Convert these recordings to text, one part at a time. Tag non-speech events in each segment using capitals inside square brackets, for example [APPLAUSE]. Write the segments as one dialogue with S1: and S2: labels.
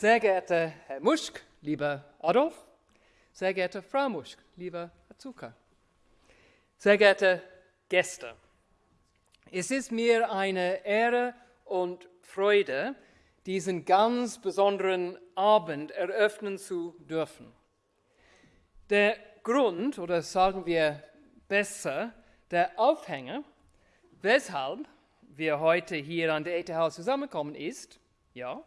S1: Sehr geehrter Herr Muschk, lieber Adolf, sehr geehrte Frau Muschk, lieber Azuka, sehr geehrte Gäste, es ist mir eine Ehre und Freude, diesen ganz besonderen Abend eröffnen zu dürfen. Der Grund, oder sagen wir besser, der Aufhänger, weshalb wir heute hier an der ETH zusammenkommen, ist, ja,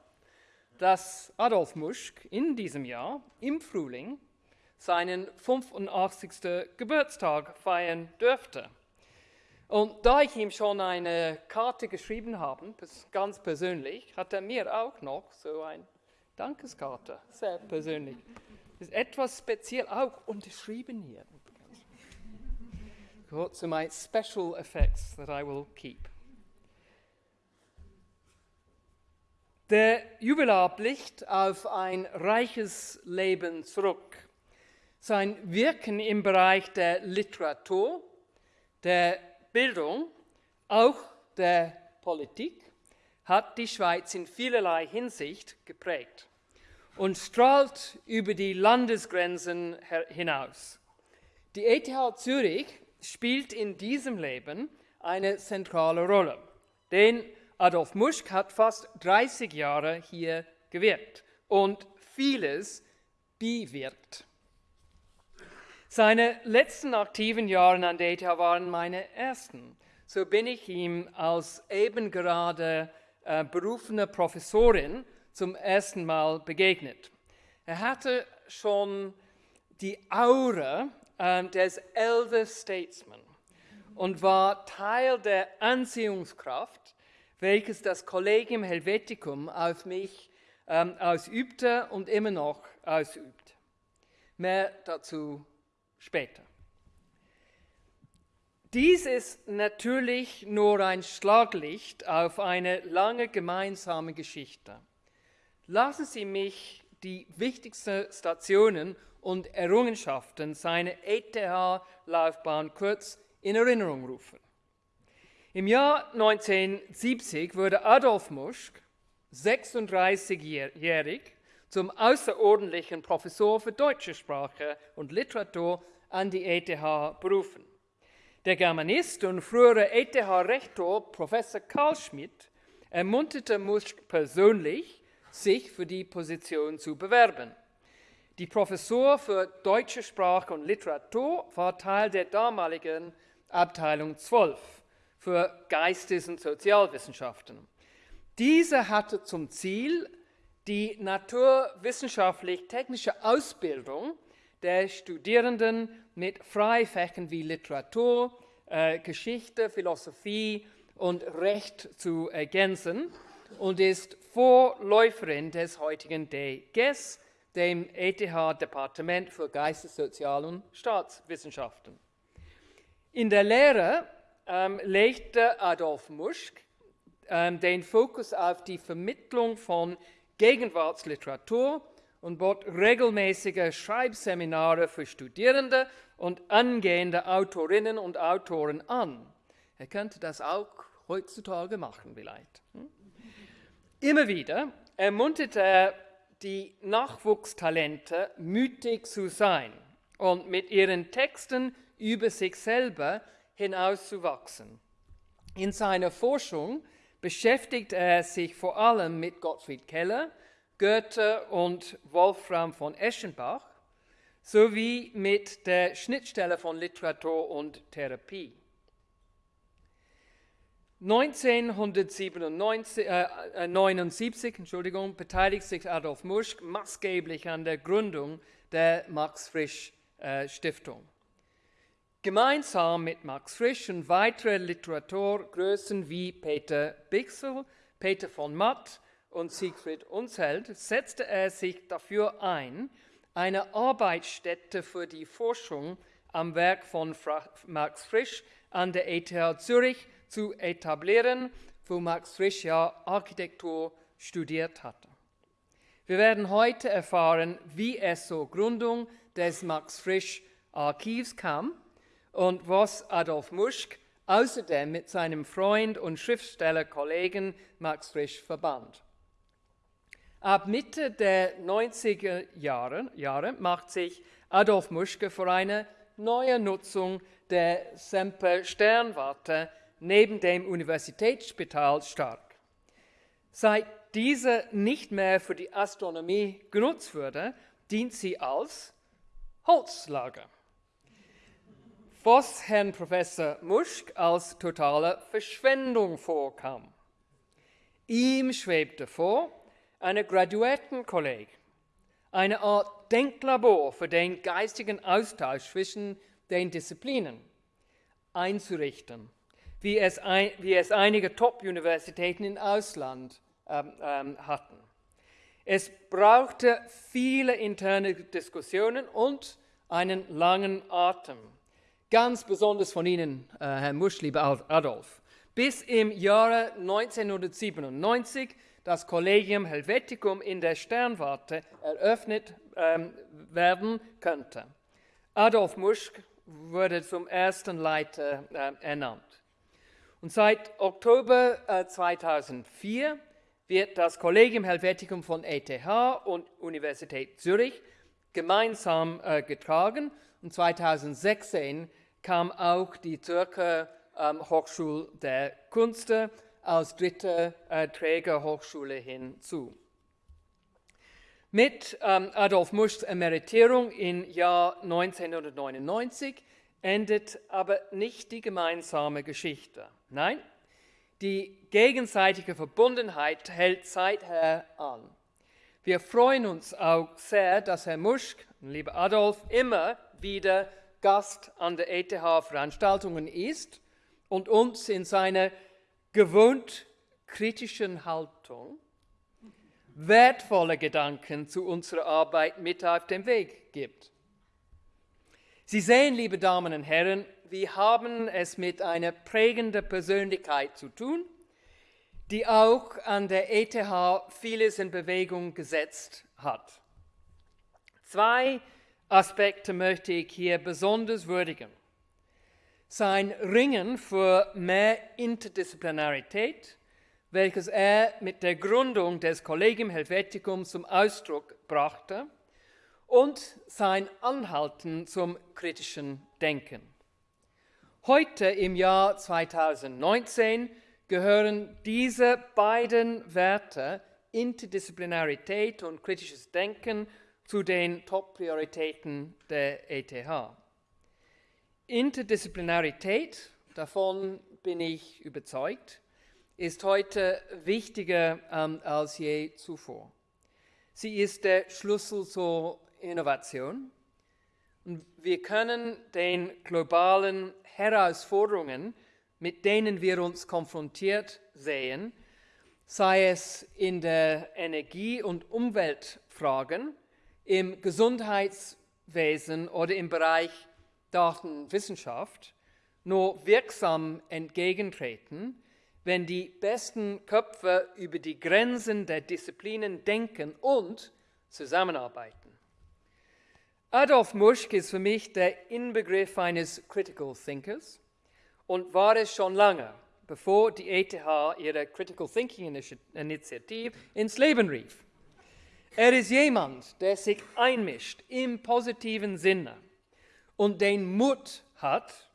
S1: dass Adolf Muschk in diesem Jahr im Frühling seinen 85. Geburtstag feiern dürfte. Und da ich ihm schon eine Karte geschrieben habe, ganz persönlich, hat er mir auch noch so eine Dankeskarte, sehr persönlich. Ist etwas speziell auch unterschrieben hier. So my special effects that I will keep. Der Jubilar blickt auf ein reiches Leben zurück. Sein Wirken im Bereich der Literatur, der Bildung, auch der Politik, hat die Schweiz in vielerlei Hinsicht geprägt und strahlt über die Landesgrenzen hinaus. Die ETH Zürich spielt in diesem Leben eine zentrale Rolle, denn Adolf Muschk hat fast 30 Jahre hier gewirkt und vieles bewirkt. Seine letzten aktiven Jahre an der ETH waren meine ersten. So bin ich ihm als eben gerade äh, berufene Professorin zum ersten Mal begegnet. Er hatte schon die Aura äh, des Elder Statesman und war Teil der Anziehungskraft, welches das Collegium Helveticum auf mich ähm, ausübte und immer noch ausübt. Mehr dazu später. Dies ist natürlich nur ein Schlaglicht auf eine lange gemeinsame Geschichte. Lassen Sie mich die wichtigsten Stationen und Errungenschaften seiner ETH-Laufbahn kurz in Erinnerung rufen. Im Jahr 1970 wurde Adolf Muschk, 36-jährig, zum außerordentlichen Professor für deutsche Sprache und Literatur an die ETH berufen. Der Germanist und frühere ETH-Rektor Professor Karl Schmidt ermunterte Muschk persönlich, sich für die Position zu bewerben. Die Professor für deutsche Sprache und Literatur war Teil der damaligen Abteilung 12 für Geistes- und Sozialwissenschaften. Diese hatte zum Ziel, die naturwissenschaftlich-technische Ausbildung der Studierenden mit Freifächern wie Literatur, äh, Geschichte, Philosophie und Recht zu ergänzen und ist Vorläuferin des heutigen DGES, dem ETH-Departement für Geistes-, Sozial- und Staatswissenschaften. In der Lehre legte Adolf Muschk ähm, den Fokus auf die Vermittlung von Gegenwartsliteratur und bot regelmäßige Schreibseminare für Studierende und angehende Autorinnen und Autoren an. Er könnte das auch heutzutage machen vielleicht. Hm? Immer wieder ermunterte er die Nachwuchstalente, mütig zu sein und mit ihren Texten über sich selber hinauszuwachsen. In seiner Forschung beschäftigt er sich vor allem mit Gottfried Keller, Goethe und Wolfram von Eschenbach sowie mit der Schnittstelle von Literatur und Therapie. 1979 äh, äh Entschuldigung, beteiligt sich Adolf Muschk maßgeblich an der Gründung der Max Frisch äh, Stiftung. Gemeinsam mit Max Frisch und weiteren Literaturgrößen wie Peter Bixel, Peter von Matt und Siegfried Unzelt setzte er sich dafür ein, eine Arbeitsstätte für die Forschung am Werk von Max Frisch an der ETH Zürich zu etablieren, wo Max Frisch ja Architektur studiert hatte. Wir werden heute erfahren, wie es zur Gründung des Max Frisch Archivs kam und was Adolf Muschk außerdem mit seinem Freund und Schriftstellerkollegen Max Frisch verband. Ab Mitte der 90er Jahre, Jahre macht sich Adolf Muschke für eine neue Nutzung der Semper-Sternwarte neben dem Universitätsspital stark. Seit diese nicht mehr für die Astronomie genutzt wurde, dient sie als Holzlager. Was Herrn Professor Muschk als totale Verschwendung vorkam. Ihm schwebte vor, eine Graduiertenkolleg, eine Art Denklabor für den geistigen Austausch zwischen den Disziplinen einzurichten, wie es, ein, wie es einige Top-Universitäten im Ausland ähm, ähm, hatten. Es brauchte viele interne Diskussionen und einen langen Atem. Ganz besonders von Ihnen, äh, Herr Musch, lieber Adolf. Bis im Jahre 1997 das Collegium Helveticum in der Sternwarte eröffnet ähm, werden könnte. Adolf Muschk wurde zum ersten Leiter äh, ernannt. Und seit Oktober äh, 2004 wird das Collegium Helveticum von ETH und Universität Zürich gemeinsam äh, getragen. Und 2016 kam auch die Zürcher ähm, Hochschule der Künste als dritte äh, Trägerhochschule hinzu. Mit ähm, Adolf Muschs Emeritierung im Jahr 1999 endet aber nicht die gemeinsame Geschichte. Nein, die gegenseitige Verbundenheit hält seither an. Wir freuen uns auch sehr, dass Herr Muschk, lieber Adolf, immer wieder Gast an der ETH-Veranstaltungen ist und uns in seiner gewohnt kritischen Haltung wertvolle Gedanken zu unserer Arbeit mit auf den Weg gibt. Sie sehen, liebe Damen und Herren, wir haben es mit einer prägenden Persönlichkeit zu tun, die auch an der ETH vieles in Bewegung gesetzt hat. Zwei Aspekte möchte ich hier besonders würdigen. Sein Ringen für mehr Interdisziplinarität, welches er mit der Gründung des Collegium Helveticum zum Ausdruck brachte, und sein Anhalten zum kritischen Denken. Heute im Jahr 2019 gehören diese beiden Werte, Interdisziplinarität und kritisches Denken, zu den Top-Prioritäten der ETH. Interdisziplinarität, davon bin ich überzeugt, ist heute wichtiger ähm, als je zuvor. Sie ist der Schlüssel zur Innovation. Und wir können den globalen Herausforderungen, mit denen wir uns konfrontiert sehen, sei es in der Energie- und Umweltfragen, im Gesundheitswesen oder im Bereich Datenwissenschaft, nur wirksam entgegentreten, wenn die besten Köpfe über die Grenzen der Disziplinen denken und zusammenarbeiten. Adolf Muschk ist für mich der Inbegriff eines Critical Thinkers und war es schon lange, bevor die ETH ihre Critical Thinking Initiative ins Leben rief. Er ist jemand, der sich einmischt im positiven Sinne und den Mut hat,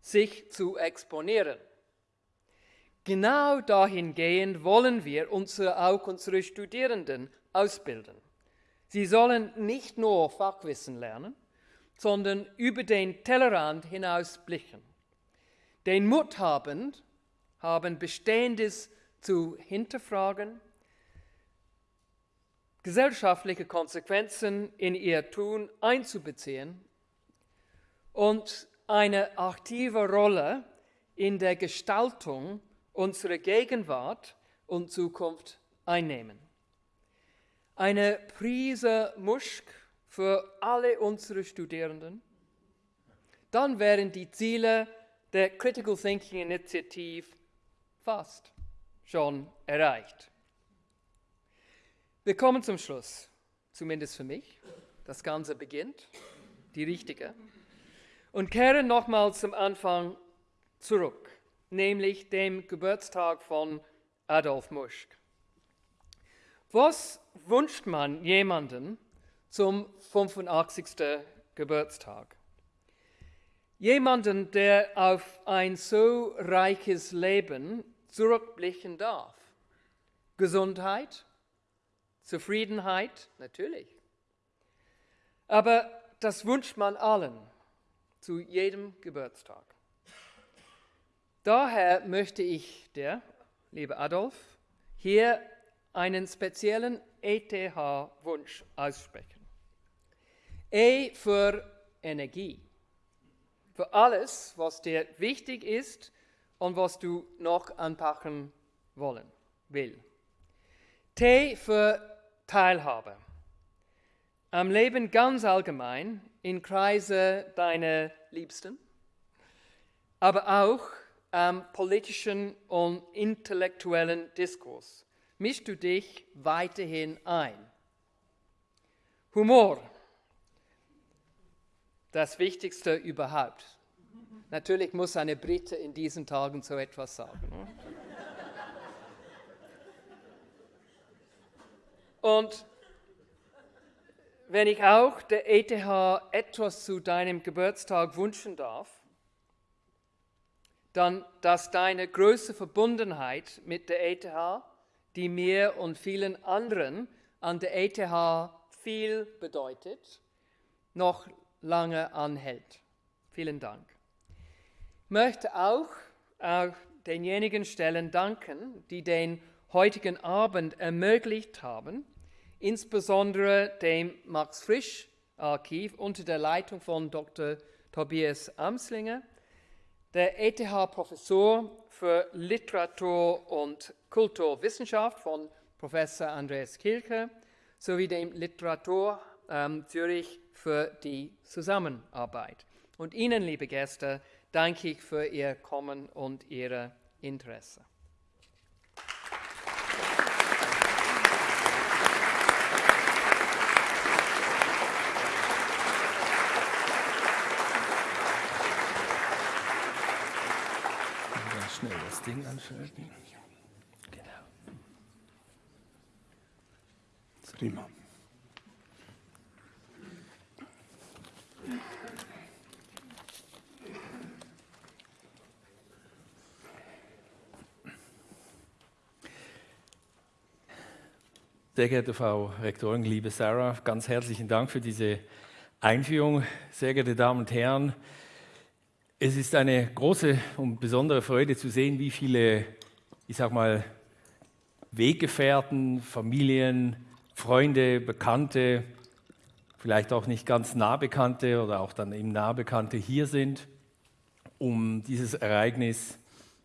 S1: sich zu exponieren. Genau dahingehend wollen wir unsere, auch unsere Studierenden ausbilden. Sie sollen nicht nur Fachwissen lernen, sondern über den Tellerrand hinaus blicken. Den Mut haben, haben Bestehendes zu hinterfragen, gesellschaftliche Konsequenzen in ihr Tun einzubeziehen und eine aktive Rolle in der Gestaltung unserer Gegenwart und Zukunft einnehmen eine Prise Muschk für alle unsere Studierenden, dann wären die Ziele der Critical Thinking Initiative fast schon erreicht. Wir kommen zum Schluss, zumindest für mich. Das Ganze beginnt, die richtige, und kehren nochmal zum Anfang zurück, nämlich dem Geburtstag von Adolf Muschk. Was wünscht man jemanden zum 85. Geburtstag? Jemanden, der auf ein so reiches Leben zurückblicken darf. Gesundheit, Zufriedenheit, natürlich. Aber das wünscht man allen zu jedem Geburtstag. Daher möchte ich dir, lieber Adolf, hier einen speziellen ETH-Wunsch aussprechen. E für Energie. Für alles, was dir wichtig ist und was du noch anpacken wollen will. T für Teilhabe. Am Leben ganz allgemein, in Kreise deiner Liebsten, aber auch am politischen und intellektuellen Diskurs. Mischst du dich weiterhin ein? Humor. Das Wichtigste überhaupt. Natürlich muss eine Brite in diesen Tagen so etwas sagen. Ne? Und wenn ich auch der ETH etwas zu deinem Geburtstag wünschen darf, dann, dass deine große Verbundenheit mit der ETH, die mir und vielen anderen an der ETH viel bedeutet, noch lange anhält. Vielen Dank. Ich möchte auch, auch denjenigen Stellen danken, die den heutigen Abend ermöglicht haben, insbesondere dem Max Frisch Archiv unter der Leitung von Dr. Tobias Amslinger, der ETH-Professor für Literatur und Kulturwissenschaft von Professor Andreas Kilke sowie dem Literatur ähm, Zürich für die Zusammenarbeit. Und Ihnen, liebe Gäste, danke ich für Ihr Kommen und Ihr Interesse.
S2: schnell das Ding anschalten. Genau. Prima. Sehr geehrte Frau Rektorin, liebe Sarah, ganz herzlichen Dank für diese Einführung. Sehr geehrte Damen und Herren, es ist eine große und besondere Freude zu sehen, wie viele, ich sag mal, Weggefährten, Familien, Freunde, Bekannte, vielleicht auch nicht ganz Nahbekannte oder auch dann eben Nahbekannte hier sind, um dieses Ereignis,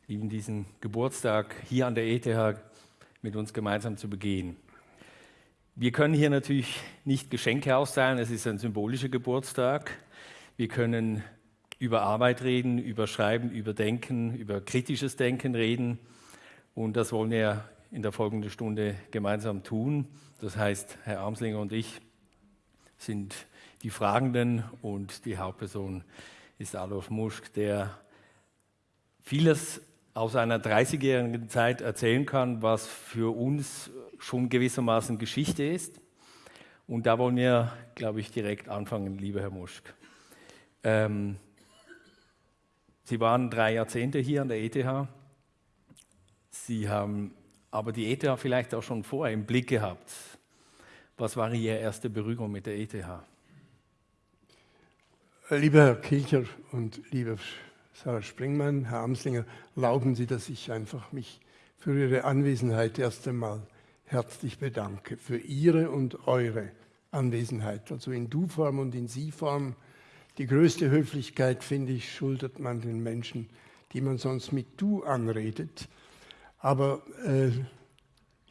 S2: eben diesen Geburtstag hier an der ETH mit uns gemeinsam zu begehen. Wir können hier natürlich nicht Geschenke austeilen, es ist ein symbolischer Geburtstag. Wir können über Arbeit reden, über Schreiben, über Denken, über kritisches Denken reden. Und das wollen wir in der folgenden Stunde gemeinsam tun. Das heißt, Herr Armslinger und ich sind die Fragenden und die Hauptperson ist Adolf Muschk, der vieles aus einer 30-jährigen Zeit erzählen kann, was für uns schon gewissermaßen Geschichte ist. Und da wollen wir, glaube ich, direkt anfangen, lieber Herr Muschk. Ähm, Sie waren drei Jahrzehnte hier an der ETH. Sie haben aber die ETH vielleicht auch schon vorher im Blick gehabt. Was war Ihre erste Berührung mit der ETH?
S3: Lieber Herr Kilcher und lieber Sarah Springmann, Herr Amslinger, erlauben Sie, dass ich einfach mich für Ihre Anwesenheit erst einmal herzlich bedanke. Für Ihre und eure Anwesenheit, also in Du-Form und in Sie-Form die größte Höflichkeit, finde ich, schuldet man den Menschen, die man sonst mit Du anredet. Aber äh,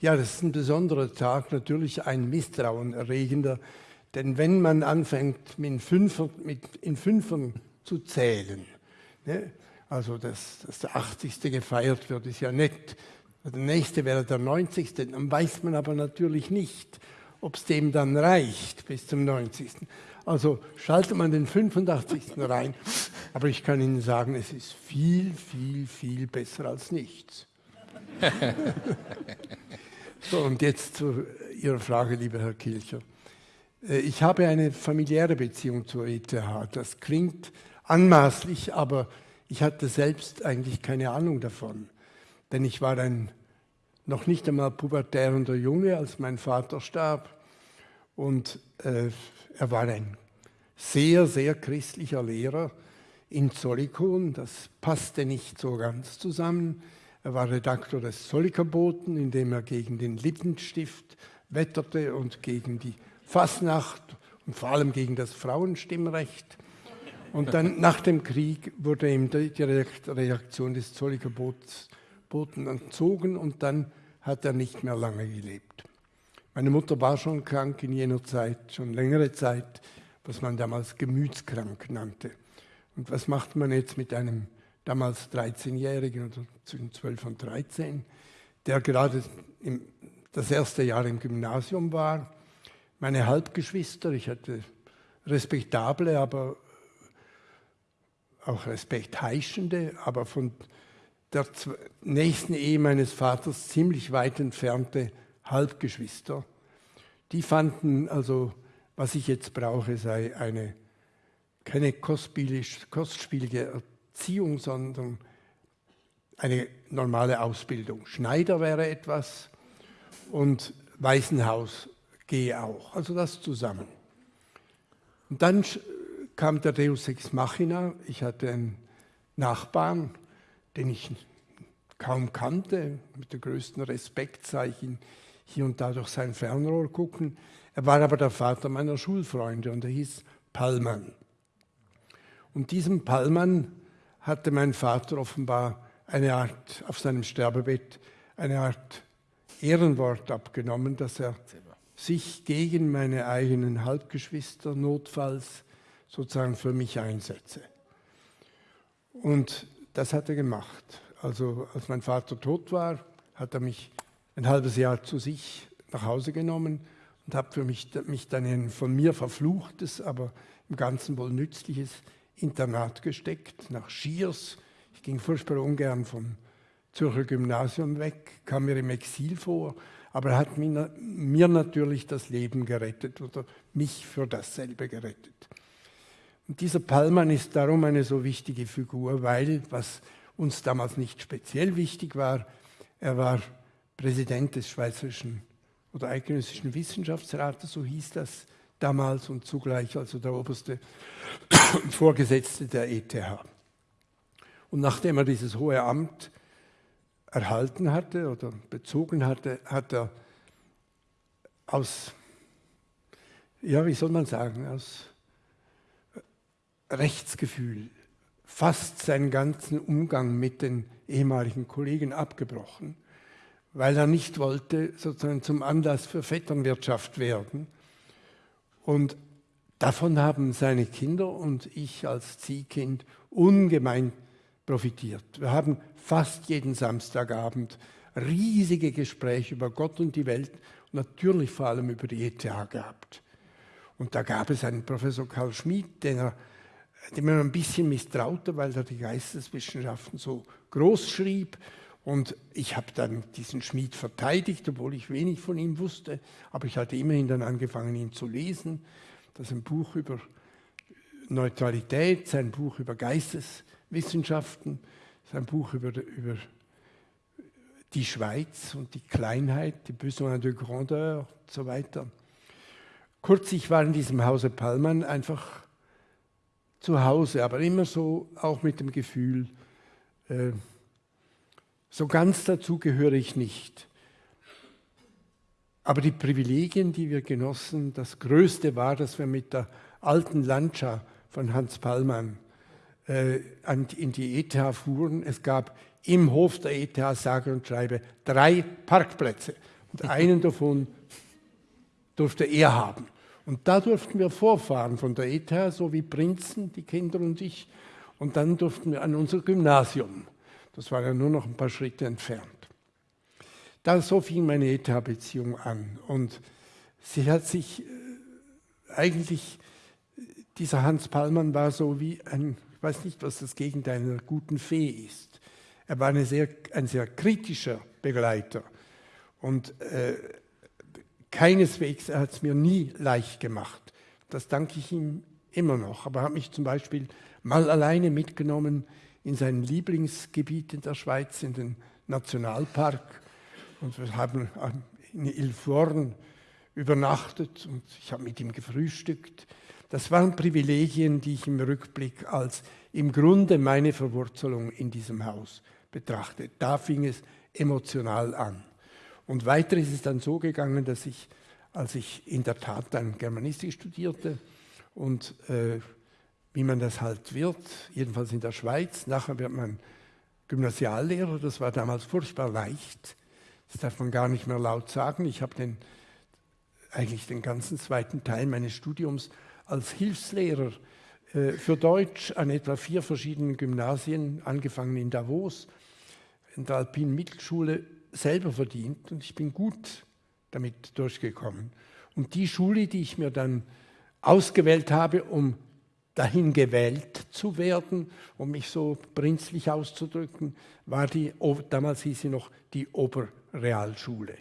S3: ja, das ist ein besonderer Tag, natürlich ein misstrauenerregender, denn wenn man anfängt, mit Fünfer, mit, in Fünfern zu zählen, ne, also dass, dass der 80. gefeiert wird, ist ja nett, der nächste wäre der 90. Dann weiß man aber natürlich nicht, ob es dem dann reicht bis zum 90. Also schaltet man den 85. rein. Aber ich kann Ihnen sagen, es ist viel, viel, viel besser als nichts. [LAUGHS] so, und jetzt zu Ihrer Frage, lieber Herr Kilcher. Äh, ich habe eine familiäre Beziehung zur ETH. Das klingt anmaßlich, aber ich hatte selbst eigentlich keine Ahnung davon. Denn ich war ein noch nicht einmal pubertärender Junge, als mein Vater starb. Und äh, er war ein sehr, sehr christlicher Lehrer in Zollikon. Das passte nicht so ganz zusammen. Er war Redaktor des Zollikoboten, in dem er gegen den Lippenstift wetterte und gegen die Fasnacht und vor allem gegen das Frauenstimmrecht. Und dann [LAUGHS] nach dem Krieg wurde ihm die Reaktion des Zollikoboten entzogen und dann hat er nicht mehr lange gelebt. Meine Mutter war schon krank in jener Zeit, schon längere Zeit, was man damals gemütskrank nannte. Und was macht man jetzt mit einem damals 13-Jährigen oder zwischen 12 und 13, der gerade im, das erste Jahr im Gymnasium war? Meine Halbgeschwister, ich hatte respektable, aber auch respektheischende, aber von der nächsten Ehe meines Vaters ziemlich weit entfernte Halbgeschwister. Die fanden also, was ich jetzt brauche, sei eine, keine kostspielige Erziehung, sondern eine normale Ausbildung. Schneider wäre etwas und Waisenhaus gehe auch. Also das zusammen. Und dann kam der Deus Ex Machina. Ich hatte einen Nachbarn, den ich kaum kannte. Mit dem größten Respekt sah ich ihn hier und da durch sein Fernrohr gucken. Er war aber der Vater meiner Schulfreunde und er hieß Pallmann. Und diesem Pallmann hatte mein Vater offenbar eine Art, auf seinem Sterbebett, eine Art Ehrenwort abgenommen, dass er sich gegen meine eigenen Halbgeschwister notfalls sozusagen für mich einsetze. Und das hat er gemacht. Also als mein Vater tot war, hat er mich ein halbes Jahr zu sich nach Hause genommen und hat für mich, mich dann in ein von mir verfluchtes, aber im Ganzen wohl nützliches Internat gesteckt, nach Schiers. Ich ging furchtbar ungern vom Zürcher Gymnasium weg, kam mir im Exil vor, aber er hat mir, mir natürlich das Leben gerettet oder mich für dasselbe gerettet. Und dieser Pallmann ist darum eine so wichtige Figur, weil, was uns damals nicht speziell wichtig war, er war Präsident des Schweizerischen oder Eidgenössischen Wissenschaftsrates, so hieß das damals und zugleich also der oberste [COUGHS] Vorgesetzte der ETH. Und nachdem er dieses hohe Amt erhalten hatte oder bezogen hatte, hat er aus, ja, wie soll man sagen, aus Rechtsgefühl fast seinen ganzen Umgang mit den ehemaligen Kollegen abgebrochen, weil er nicht wollte sozusagen zum Anlass für Vetternwirtschaft werden. Und davon haben seine Kinder und ich als Ziehkind ungemein profitiert. Wir haben fast jeden Samstagabend riesige Gespräche über Gott und die Welt und natürlich vor allem über die ETH gehabt. Und da gab es einen Professor Karl Schmid, den er dem man ein bisschen misstraute, weil er die Geisteswissenschaften so groß schrieb. Und ich habe dann diesen Schmied verteidigt, obwohl ich wenig von ihm wusste. Aber ich hatte immerhin dann angefangen, ihn zu lesen. Das ist ein Buch über Neutralität, sein Buch über Geisteswissenschaften, sein Buch über, über die Schweiz und die Kleinheit, die Besoin de Grandeur und so weiter. Kurz, ich war in diesem Hause Pallmann einfach zu Hause, aber immer so auch mit dem Gefühl, äh, so ganz dazu gehöre ich nicht. Aber die Privilegien, die wir genossen, das Größte war, dass wir mit der alten Lancia von Hans Pallmann äh, in die ETH fuhren. Es gab im Hof der ETH, sage und schreibe, drei Parkplätze. Und einen [LAUGHS] davon durfte er haben. Und da durften wir vorfahren von der ETH, so wie Prinzen, die Kinder und ich. Und dann durften wir an unser Gymnasium. Das war ja nur noch ein paar Schritte entfernt. Da so fing meine ETH-Beziehung an. Und sie hat sich äh, eigentlich, dieser Hans Pallmann war so wie ein, ich weiß nicht, was das Gegenteil einer guten Fee ist. Er war sehr, ein sehr kritischer Begleiter. Und äh, keineswegs, er hat es mir nie leicht gemacht. Das danke ich ihm immer noch. Aber er hat mich zum Beispiel mal alleine mitgenommen in sein Lieblingsgebiet in der Schweiz, in den Nationalpark. Und wir haben in Ilforn übernachtet und ich habe mit ihm gefrühstückt. Das waren Privilegien, die ich im Rückblick als im Grunde meine Verwurzelung in diesem Haus betrachte. Da fing es emotional an. Und weiter ist es dann so gegangen, dass ich, als ich in der Tat dann Germanistik studierte und äh, wie man das halt wird, jedenfalls in der Schweiz, nachher wird man Gymnasiallehrer, das war damals furchtbar leicht. Das darf man gar nicht mehr laut sagen. Ich habe den, eigentlich den ganzen zweiten Teil meines Studiums als Hilfslehrer äh, für Deutsch an etwa vier verschiedenen Gymnasien, angefangen in Davos, in der Alpinen Mittelschule, selber verdient und ich bin gut damit durchgekommen. Und die Schule, die ich mir dann ausgewählt habe, um dahin gewählt zu werden, um mich so prinzlich auszudrücken, war die, damals hieß sie noch die Oberrealschule.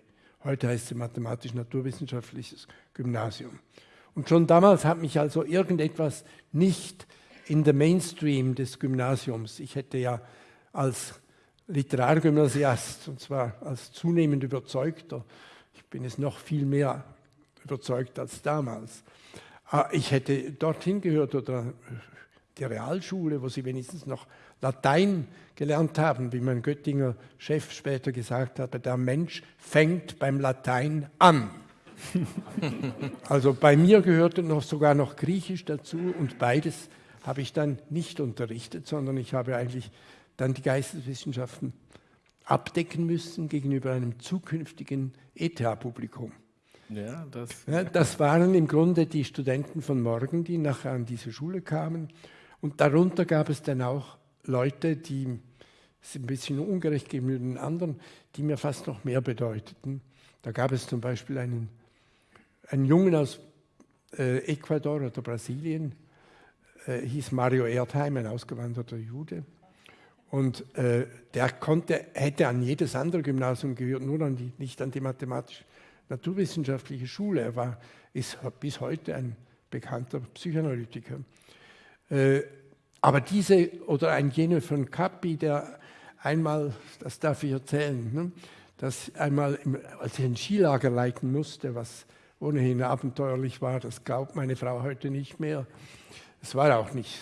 S3: Heute heißt sie Mathematisch-Naturwissenschaftliches Gymnasium. Und schon damals hat mich also irgendetwas nicht in der Mainstream des Gymnasiums, ich hätte ja als Literargymnasiast, und zwar als zunehmend überzeugter, ich bin es noch viel mehr überzeugt als damals, ich hätte dorthin gehört oder die Realschule, wo sie wenigstens noch Latein gelernt haben, wie mein Göttinger Chef später gesagt hat, der Mensch fängt beim Latein an. [LAUGHS] also bei mir gehörte noch sogar noch Griechisch dazu und beides habe ich dann nicht unterrichtet, sondern ich habe eigentlich dann die Geisteswissenschaften abdecken müssen gegenüber einem zukünftigen ETH-Publikum. Ja, das, ja, das waren im Grunde die Studenten von morgen, die nachher an diese Schule kamen. Und darunter gab es dann auch Leute, die, ist ein bisschen ungerecht gegenüber den anderen, die mir fast noch mehr bedeuteten. Da gab es zum Beispiel einen ein Jungen aus äh, Ecuador oder Brasilien, äh, hieß Mario Erdheim, ein ausgewanderter Jude. Und äh, der konnte, hätte an jedes andere Gymnasium gehört, nur an die, nicht an die mathematisch-naturwissenschaftliche Schule. Er war, ist bis heute ein bekannter Psychoanalytiker. Äh, aber diese, oder ein Jene von Cappi, der einmal, das darf ich erzählen, ne, dass einmal, im, als ich ein Skilager leiten musste, was ohnehin abenteuerlich war. Das glaubt meine Frau heute nicht mehr. Es war auch nicht,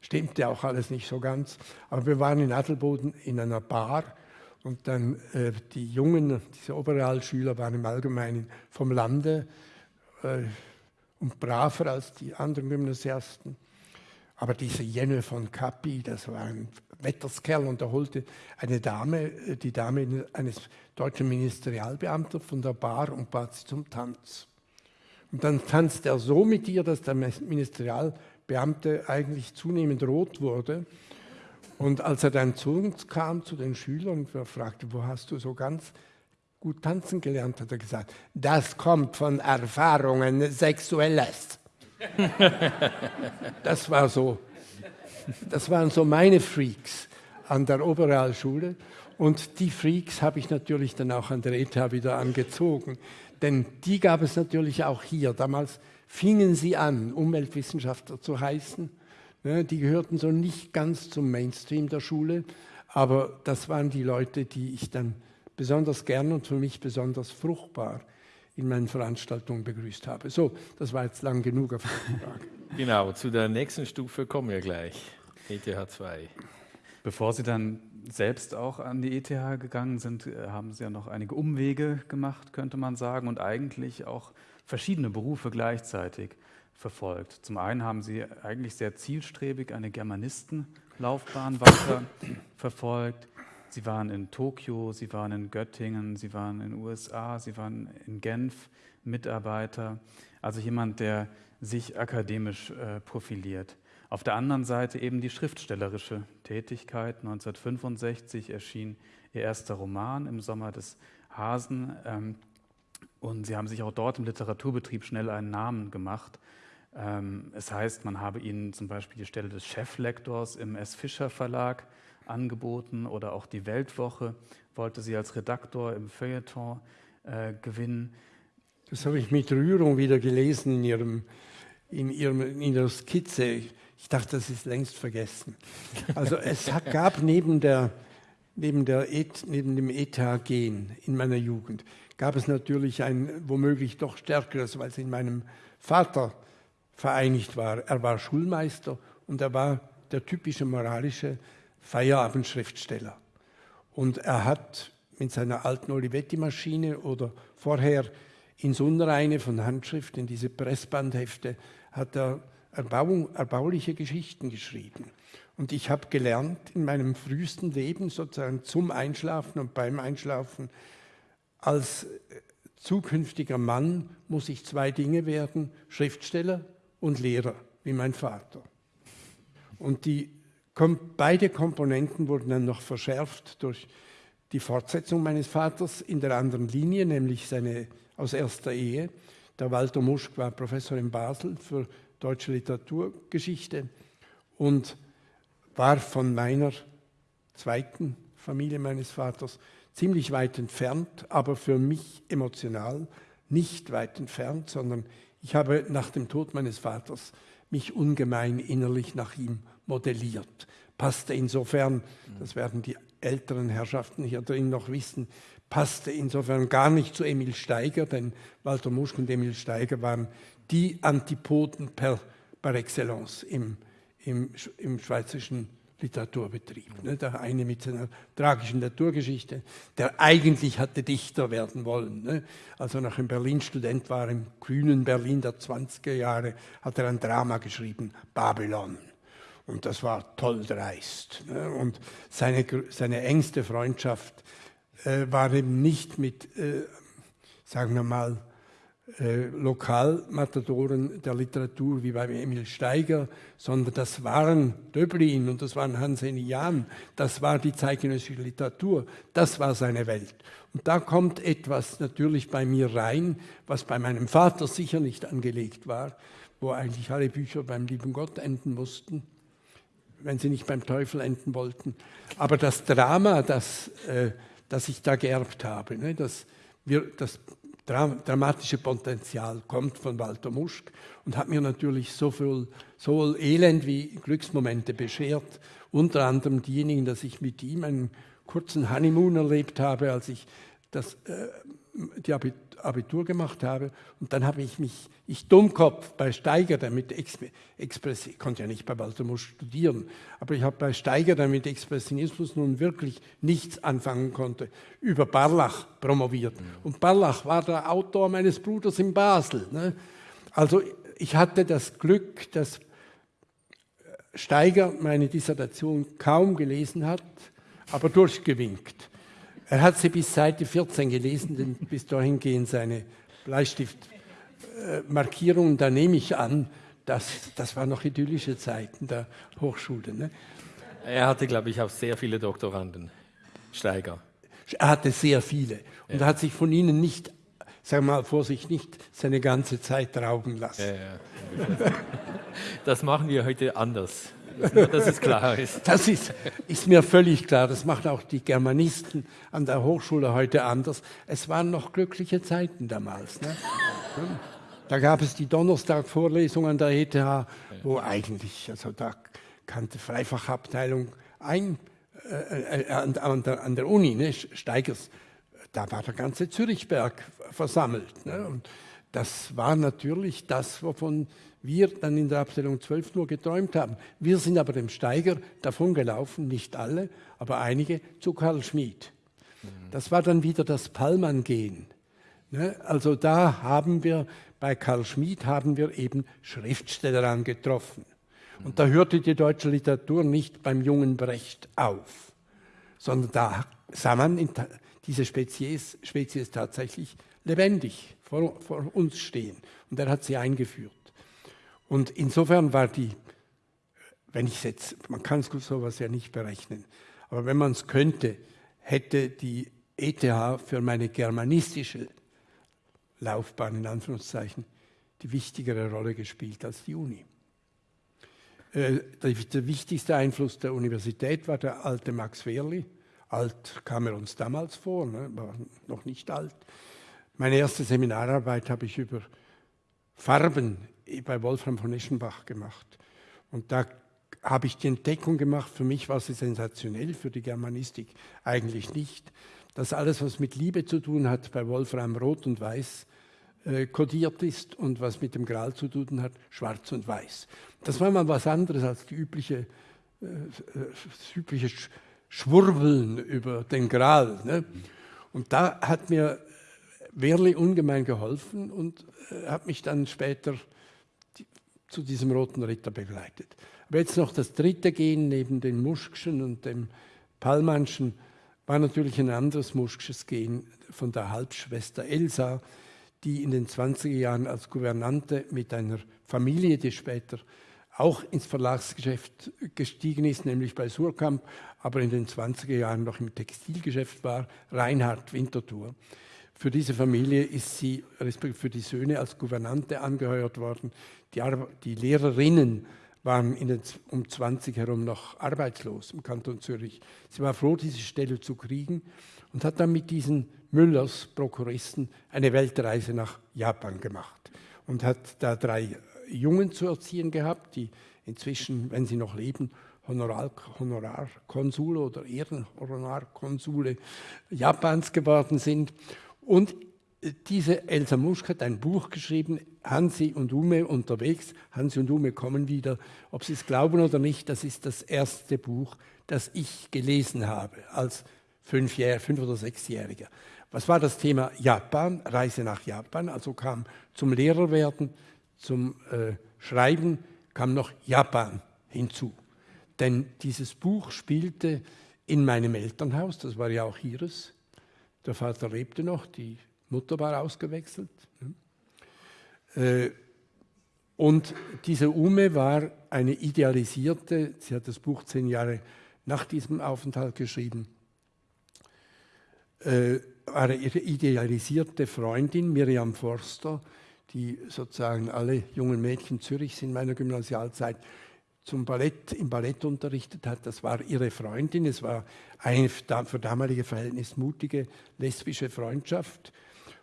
S3: stimmte auch alles nicht so ganz. Aber wir waren in Adelboden in einer Bar und dann äh, die Jungen, diese Oberrealschüler waren im Allgemeinen vom Lande äh, und braver als die anderen Gymnasiasten. Aber diese Jenne von Cappi, das war ein Wetterskerl und er holte eine Dame, äh, die Dame eines deutschen Ministerialbeamten von der Bar und bat sie zum Tanz. Und dann tanzte er so mit ihr, dass der Ministerialbeamte eigentlich zunehmend rot wurde. Und als er dann zu uns kam, zu den Schülern, und fragte, wo hast du so ganz gut tanzen gelernt, hat er gesagt, das kommt von Erfahrungen Sexuelles. [LAUGHS] das war so, das waren so meine Freaks an der Oberrealschule. Und die Freaks habe ich natürlich dann auch an der ETH wieder angezogen. Denn die gab es natürlich auch hier. Damals fingen sie an, Umweltwissenschaftler zu heißen. Ne, die gehörten so nicht ganz zum Mainstream der Schule, aber das waren die Leute, die ich dann besonders gern und für mich besonders fruchtbar in meinen Veranstaltungen begrüßt habe. So, das war jetzt lang genug auf die [LAUGHS] Frage.
S2: Genau, zu der nächsten Stufe kommen wir gleich. ETH 2.
S4: Bevor Sie dann selbst auch an die ETH gegangen sind, äh, haben Sie ja noch einige Umwege gemacht, könnte man sagen, und eigentlich auch verschiedene Berufe gleichzeitig verfolgt. Zum einen haben Sie eigentlich sehr zielstrebig eine Germanistenlaufbahn weiter [COUGHS] verfolgt. Sie waren in Tokio, Sie waren in Göttingen, Sie waren in den USA, Sie waren in Genf Mitarbeiter. Also jemand, der sich akademisch äh, profiliert. Auf der anderen Seite eben die schriftstellerische Tätigkeit. 1965 erschien ihr erster Roman im Sommer des Hasen. Ähm, und sie haben sich auch dort im Literaturbetrieb schnell einen Namen gemacht. Ähm, es heißt, man habe ihnen zum Beispiel die Stelle des Cheflektors im S. Fischer Verlag angeboten oder auch die Weltwoche wollte sie als Redaktor im Feuilleton äh, gewinnen.
S3: Das habe ich mit Rührung wieder gelesen in, ihrem, in, ihrem, in Ihrer Skizze. Ich dachte, das ist längst vergessen. Also es gab neben, der, neben, der Et, neben dem ETH-Gen in meiner Jugend, gab es natürlich ein womöglich doch stärkeres, weil es in meinem Vater vereinigt war. Er war Schulmeister und er war der typische moralische Feierabendschriftsteller. Und er hat mit seiner alten Olivetti-Maschine oder vorher ins Unreine von Handschrift in diese Pressbandhefte hat er Erbauung, erbauliche Geschichten geschrieben. Und ich habe gelernt in meinem frühesten Leben, sozusagen zum Einschlafen und beim Einschlafen, als zukünftiger Mann muss ich zwei Dinge werden, Schriftsteller und Lehrer, wie mein Vater. Und die, beide Komponenten wurden dann noch verschärft durch die Fortsetzung meines Vaters in der anderen Linie, nämlich seine aus erster Ehe. Der Walter Muschk war Professor in Basel für deutsche Literaturgeschichte und war von meiner zweiten Familie meines Vaters ziemlich weit entfernt, aber für mich emotional nicht weit entfernt, sondern ich habe nach dem Tod meines Vaters mich ungemein innerlich nach ihm modelliert. Passte insofern, das werden die älteren Herrschaften hier drin noch wissen, passte insofern gar nicht zu Emil Steiger, denn Walter Muschk und Emil Steiger waren die Antipoden per, par excellence im, im, im schweizerischen Literaturbetrieb. Ne? Der eine mit seiner tragischen Naturgeschichte, der eigentlich hatte Dichter werden wollen. Ne? Als er noch in Berlin Student war, im grünen Berlin der 20er Jahre, hat er ein Drama geschrieben, Babylon. Und das war toll dreist. Ne? Und seine, seine engste Freundschaft äh, war eben nicht mit, äh, sagen wir mal, äh, Lokalmatadoren der Literatur wie bei Emil Steiger, sondern das waren Döblin und das waren Hanseni Jahn, das war die zeitgenössische Literatur, das war seine Welt. Und da kommt etwas natürlich bei mir rein, was bei meinem Vater sicher nicht angelegt war, wo eigentlich alle Bücher beim lieben Gott enden mussten, wenn sie nicht beim Teufel enden wollten. Aber das Drama, das... Äh, das ich da geerbt habe. Ne? Das, wir, das dramatische Potenzial kommt von Walter Muschk und hat mir natürlich so viel, sowohl Elend wie Glücksmomente beschert. Unter anderem diejenigen, dass ich mit ihm einen kurzen Honeymoon erlebt habe, als ich das, äh, die Abitur gemacht habe. Und dann habe ich mich, ich Dummkopf, bei Steiger, der mit Express, ich konnte ja nicht bei Baltimore studieren, aber ich habe bei Steiger, der mit Expressionismus nun wirklich nichts anfangen konnte, über Barlach promoviert. Mhm. Und Barlach war der Autor meines Bruders in Basel. Ne? Also ich hatte das Glück, dass Steiger meine Dissertation kaum gelesen hat, aber durchgewinkt. Er hat sie bis Seite 14 gelesen, denn bis dahin gehen seine Bleistiftmarkierungen. Da nehme ich an, dass, das waren noch idyllische Zeiten der Hochschule. Ne?
S2: Er hatte, glaube ich, auch sehr viele Doktoranden, Steiger.
S3: Er hatte sehr viele und ja. hat sich von ihnen nicht, sagen wir mal Vorsicht, nicht seine ganze Zeit rauben lassen. Ja, ja.
S2: Das machen wir heute anders dass es klar ist. [LAUGHS]
S3: Das ist, ist mir völlig klar. Das machen auch die Germanisten an der Hochschule heute anders. Es waren noch glückliche Zeiten damals. Ne? Da gab es die Donnerstag-Vorlesung an der ETH, wo eigentlich, also da kannte Freifachabteilung ein, äh, äh, an, an, der, an, der, Uni, ne, Steigers, da war der ganze Zürichberg versammelt. Ne? Und das war natürlich das, wovon wir dann in der Abteilung 12 nur geträumt haben. Wir sind aber dem Steiger davon gelaufen, nicht alle, aber einige, zu Karl Schmid. Das war dann wieder das Pallmann-Gehen. Ne? Also da haben wir, bei Karl Schmid haben wir eben Schriftsteller angetroffen. Und da hörte die deutsche Literatur nicht beim jungen Brecht auf, sondern da sah man diese Spezies, Spezies tatsächlich lebendig vor, vor uns stehen. Und er hat sie eingeführt. Und insofern war die, wenn ich jetzt, man kann sowas ja nicht berechnen, aber wenn man es könnte, hätte die ETH für meine germanistische Laufbahn in Anführungszeichen die wichtigere Rolle gespielt als die Uni. Äh, der wichtigste Einfluss der Universität war der alte Max Wehrli. Alt kam er uns damals vor, ne? war noch nicht alt. Meine erste Seminararbeit habe ich über Farben bei Wolfram von Eschenbach gemacht. Und da habe ich die Entdeckung gemacht, für mich war sie sensationell, für die Germanistik eigentlich nicht, dass alles, was mit Liebe zu tun hat, bei Wolfram rot und weiß äh, kodiert ist und was mit dem Gral zu tun hat, schwarz und weiß. Das war mal was anderes als die übliche, äh, das übliche Schwurbeln über den Gral. Ne? Und da hat mir Werli ungemein geholfen und äh, hat mich dann später zu diesem Roten Ritter begleitet. Aber jetzt noch das dritte Gehen neben den Muschkschen und dem Pallmannschen war natürlich ein anderes Muschksches Gehen von der Halbschwester Elsa, die in den 20er Jahren als Gouvernante mit einer Familie, die später auch ins Verlagsgeschäft gestiegen ist, nämlich bei Surkamp, aber in den 20er Jahren noch im Textilgeschäft war, Reinhard Winterthur. Für diese Familie ist sie, respektive für die Söhne, als Gouvernante angeheuert worden. Die, die Lehrerinnen waren um 20 herum noch arbeitslos im Kanton Zürich. Sie war froh, diese Stelle zu kriegen und hat dann mit diesen Müllers, Prokuristen, eine Weltreise nach Japan gemacht und hat da drei Jungen zu erziehen gehabt, die inzwischen, wenn sie noch leben, Honorar, Honorarkonsule oder Ehrenhonorarkonsule Japans geworden sind. Und diese Elsa Muschk hat ein Buch geschrieben, Hansi und Ume unterwegs. Hansi und Ume kommen wieder. Ob Sie es glauben oder nicht, das ist das erste Buch, das ich gelesen habe als Fünfjähr-, Fünf- oder Sechsjähriger. Was war das Thema Japan, Reise nach Japan? Also kam zum Lehrerwerden, zum äh, Schreiben, kam noch Japan hinzu. Denn dieses Buch spielte in meinem Elternhaus, das war ja auch ihres, der Vater lebte noch, die Mutter war ausgewechselt. Äh, und diese Ume war eine idealisierte, sie hat das Buch zehn Jahre nach diesem Aufenthalt geschrieben, äh, war ihre idealisierte Freundin Miriam Forster, die sozusagen alle jungen Mädchen Zürichs in meiner Gymnasialzeit zum Ballett, im Ballett unterrichtet hat. Das war ihre Freundin. Es war eine für damalige Verhältnisse mutige lesbische Freundschaft.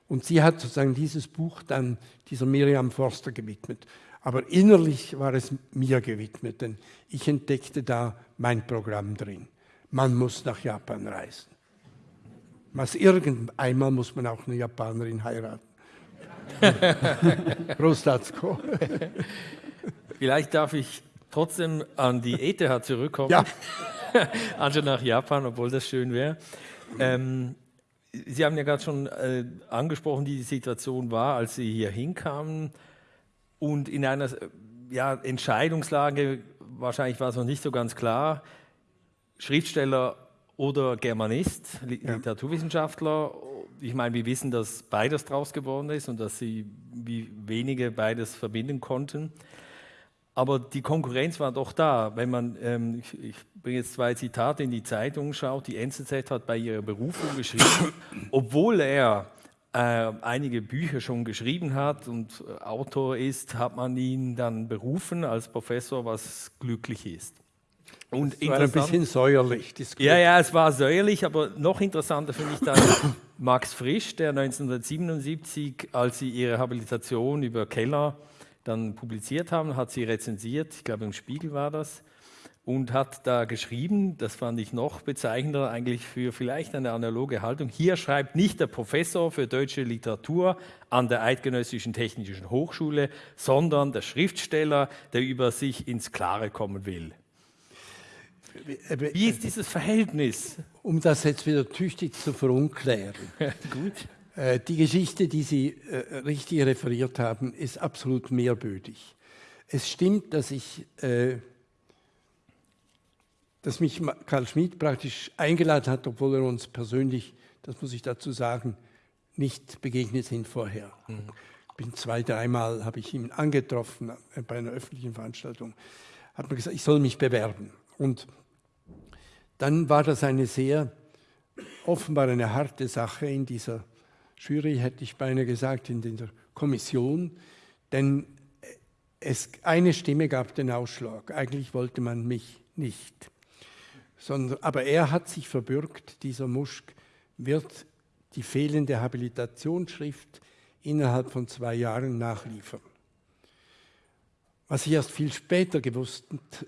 S3: Und sie hat sozusagen dieses Buch dann dieser Miriam Forster gewidmet. Aber innerlich war es mir gewidmet, denn ich entdeckte da mein Programm drin. Man muss nach Japan reisen. Was irgendeinmal muss man auch eine Japanerin heiraten. [LAUGHS] Prostatsko.
S2: Vielleicht darf ich trotzdem an die ETH zurückkommen,
S3: ja.
S2: anstatt [LAUGHS] nach Japan, obwohl das schön wäre. Ähm, Sie haben ja gerade schon äh, angesprochen, wie die Situation war, als Sie hier hinkamen und in einer ja, Entscheidungslage, wahrscheinlich war es noch nicht so ganz klar, Schriftsteller oder Germanist, Literaturwissenschaftler. Ich meine, wir wissen, dass beides draus geworden ist und dass Sie wie wenige beides verbinden konnten. Aber die Konkurrenz war doch da. Wenn man, ähm, ich, ich bringe jetzt zwei Zitate in die Zeitung, schaut, die NZZ hat bei ihrer Berufung geschrieben, [COUGHS] obwohl er äh, einige Bücher schon geschrieben hat und äh, Autor ist, hat man ihn dann berufen als Professor, was glücklich ist.
S3: Und das war ein bisschen säuerlich.
S2: Ja, ja, es war säuerlich, aber noch interessanter finde ich dann [COUGHS] Max Frisch, der 1977, als sie ihre Habilitation über Keller dann publiziert haben, hat sie rezensiert, ich glaube im Spiegel war das, und hat da geschrieben, das fand ich noch bezeichnender eigentlich für vielleicht eine analoge Haltung, hier schreibt nicht der Professor für deutsche Literatur an der Eidgenössischen Technischen Hochschule, sondern der Schriftsteller, der über sich ins Klare kommen will. Wie ist dieses Verhältnis?
S3: Um das jetzt wieder tüchtig zu verunklären. [LAUGHS]
S2: Gut.
S3: Äh, die Geschichte, die Sie äh, richtig referiert haben, ist absolut mehrbödig. Es stimmt, dass ich, äh, dass mich Karl Schmidt praktisch eingeladen hat, obwohl er uns persönlich, das muss ich dazu sagen, nicht begegnet sind vorher. Mhm. Bin zwei, dreimal habe ich ihn angetroffen bei einer öffentlichen Veranstaltung, hat mir gesagt, ich soll mich bewerben. Und dann war das eine sehr offenbar eine harte Sache in dieser Jury, hätte ich beinahe gesagt, in der Kommission, denn es, eine Stimme gab den Ausschlag. Eigentlich wollte man mich nicht. Sondern, aber er hat sich verbürgt, dieser Muschk wird die fehlende Habilitationsschrift innerhalb von zwei Jahren nachliefern. Was ich erst viel später gewusst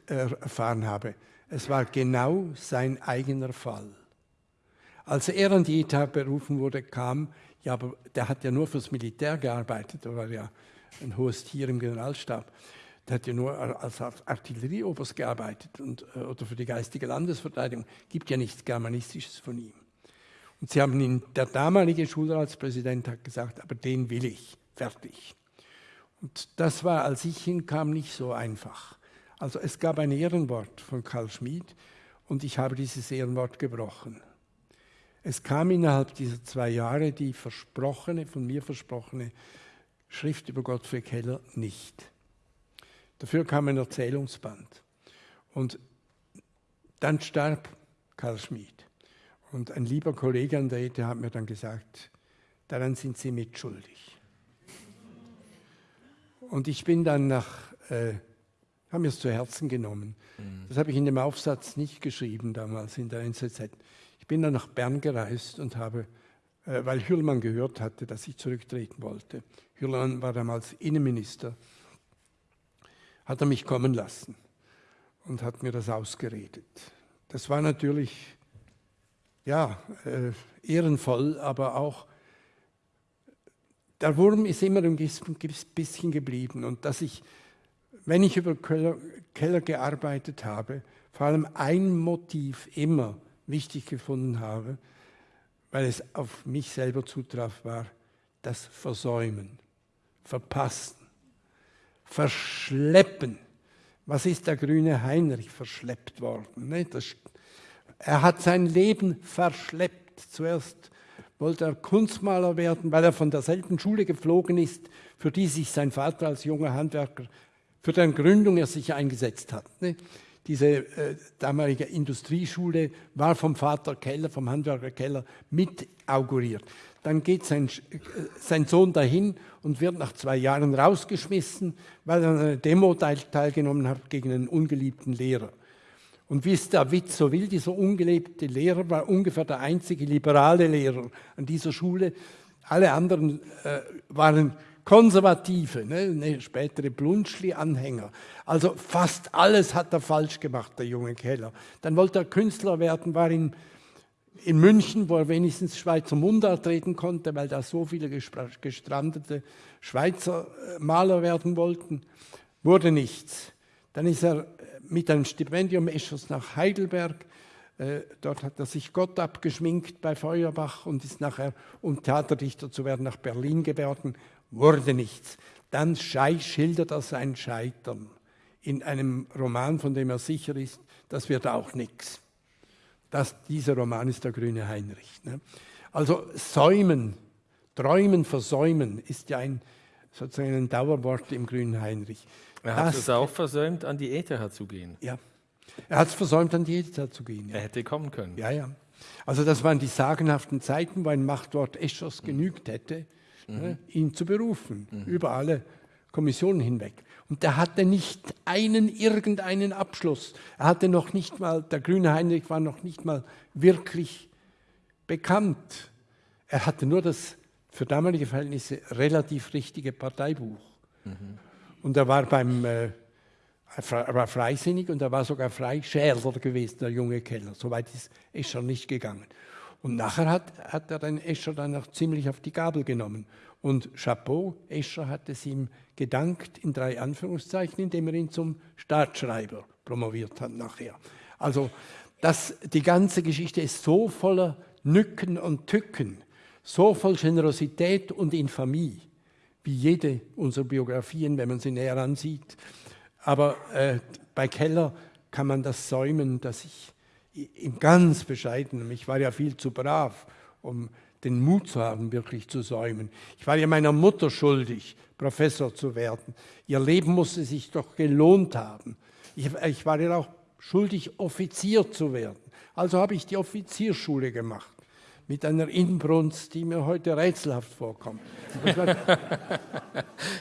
S3: äh, erfahren habe, es war genau sein eigener Fall. Als er an die ETH berufen wurde, kam, ja, aber der hat ja nur fürs Militär gearbeitet, da war ja ein hohes Tier im Generalstab. Der hat ja nur als Artillerieoberst gearbeitet und, äh, oder für die geistige Landesverteidigung. Gibt ja nichts Germanistisches von ihm. Und sie haben ihn, der damalige Schulratspräsident hat gesagt, aber den will ich, fertig. Und das war, als ich hinkam, nicht so einfach. Also es gab ein Ehrenwort von Karl Schmid und ich habe dieses Ehrenwort gebrochen. Es kam innerhalb dieser zwei Jahre die versprochene, von mir versprochene Schrift über Gottfried Keller nicht. Dafür kam ein Erzählungsband. Und dann starb Karl Schmid. Und ein lieber Kollege an der ETH hat mir dann gesagt, daran sind Sie mitschuldig. Und ich bin dann nach, äh, haben mir es zu Herzen genommen. Mhm. Das habe ich in dem Aufsatz nicht geschrieben damals in der NZZ. Ich bin dann nach Bern gereist und habe, äh, weil Hürlmann gehört hatte, dass ich zurücktreten wollte. Hürlmann war damals Innenminister. Hat er mich kommen lassen und hat mir das ausgeredet. Das war natürlich ja, äh, ehrenvoll, aber auch der Wurm ist immer ein bisschen geblieben. Und dass ich, wenn ich über Keller, Keller gearbeitet habe, vor allem ein Motiv immer wichtig gefunden habe, weil es auf mich selber zutraf, war das Versäumen, Verpassen, Verschleppen. Was ist der grüne Heinrich verschleppt worden? Ne? Das er hat sein Leben verschleppt. Zuerst wollte er Kunstmaler werden, weil er von derselben Schule geflogen ist, für die sich sein Vater als junger Handwerker, für deren Gründung er sich eingesetzt hat. Ne? Diese äh, damalige Industrieschule war vom Vater Keller, vom Handwerker Keller mit auguriert. Dann geht sein, äh, sein Sohn dahin und wird nach zwei Jahren rausgeschmissen, weil er an einer Demo teilgenommen hat gegen einen ungeliebten Lehrer. Und wie es der Witz so will, dieser ungelebte Lehrer war ungefähr der einzige liberale Lehrer an dieser Schule. Alle anderen äh, waren Konservative, ne, ne, spätere Blunschli-Anhänger. Also fast alles hat er falsch gemacht, der junge Keller. Dann wollte er Künstler werden, war in, in München, wo er wenigstens Schweizer Mundart reden konnte, weil da so viele gestrandete Schweizer äh, Maler werden wollten. Wurde nichts. Dann ist er mit einem Stipendium Eschers nach Heidelberg. Äh, dort hat er sich Gott abgeschminkt bei Feuerbach und ist nachher, um Theaterdichter zu werden, nach Berlin geworden. Wurde nichts. Dann schildert er sein Scheitern in einem Roman, von dem er sicher ist, das wird auch nichts. dieser Roman ist der grüne Heinrich. Ne? Also säumen, träumen, versäumen ist ja ein, sozusagen ein Dauerwort im grünen Heinrich.
S2: Er hat es auch versäumt, an die ETH zu gehen.
S3: Ja, er hat es versäumt, an die ETH zu gehen.
S2: Ja. Er hätte kommen können.
S3: Ja, ja. Also das waren die sagenhaften Zeiten, wo ein Machtwort Eschers genügt hätte, mhm. ne, ihn zu berufen, mhm. über alle Kommissionen hinweg. Und der hatte nicht einen, irgendeinen Abschluss. Er hatte noch nicht mal, der grüne Heinrich war noch nicht mal wirklich bekannt. Er hatte nur das für damalige Verhältnisse relativ richtige Parteibuch. Mhm. Und er war beim äh, er war freisinnig und er war sogar Freischärler gewesen, der junge Keller. Soweit ist Escher nicht gegangen. Und nachher hat, hat er den Escher dann noch ziemlich auf die Gabel genommen. Und Chapeau, Escher hat es ihm gedankt, in drei Anführungszeichen, indem er ihn zum Staatsschreiber promoviert hat nachher. Also das, die ganze Geschichte ist so voller Nücken und Tücken, so voll Generosität und Infamie wie jede unserer Biografien, wenn man sie näher ansieht. Aber äh, bei Keller kann man das säumen, dass ich im ganz bescheidenen, ich war ja viel zu brav, um den Mut zu haben, wirklich zu säumen. Ich war ja meiner Mutter schuldig, Professor zu werden. Ihr Leben musste sich doch gelohnt haben. Ich, ich war ja auch schuldig, Offizier zu werden. Also habe ich die Offizierschule gemacht mit einer Inbrunst, die mir heute rätselhaft vorkommt. [LAUGHS]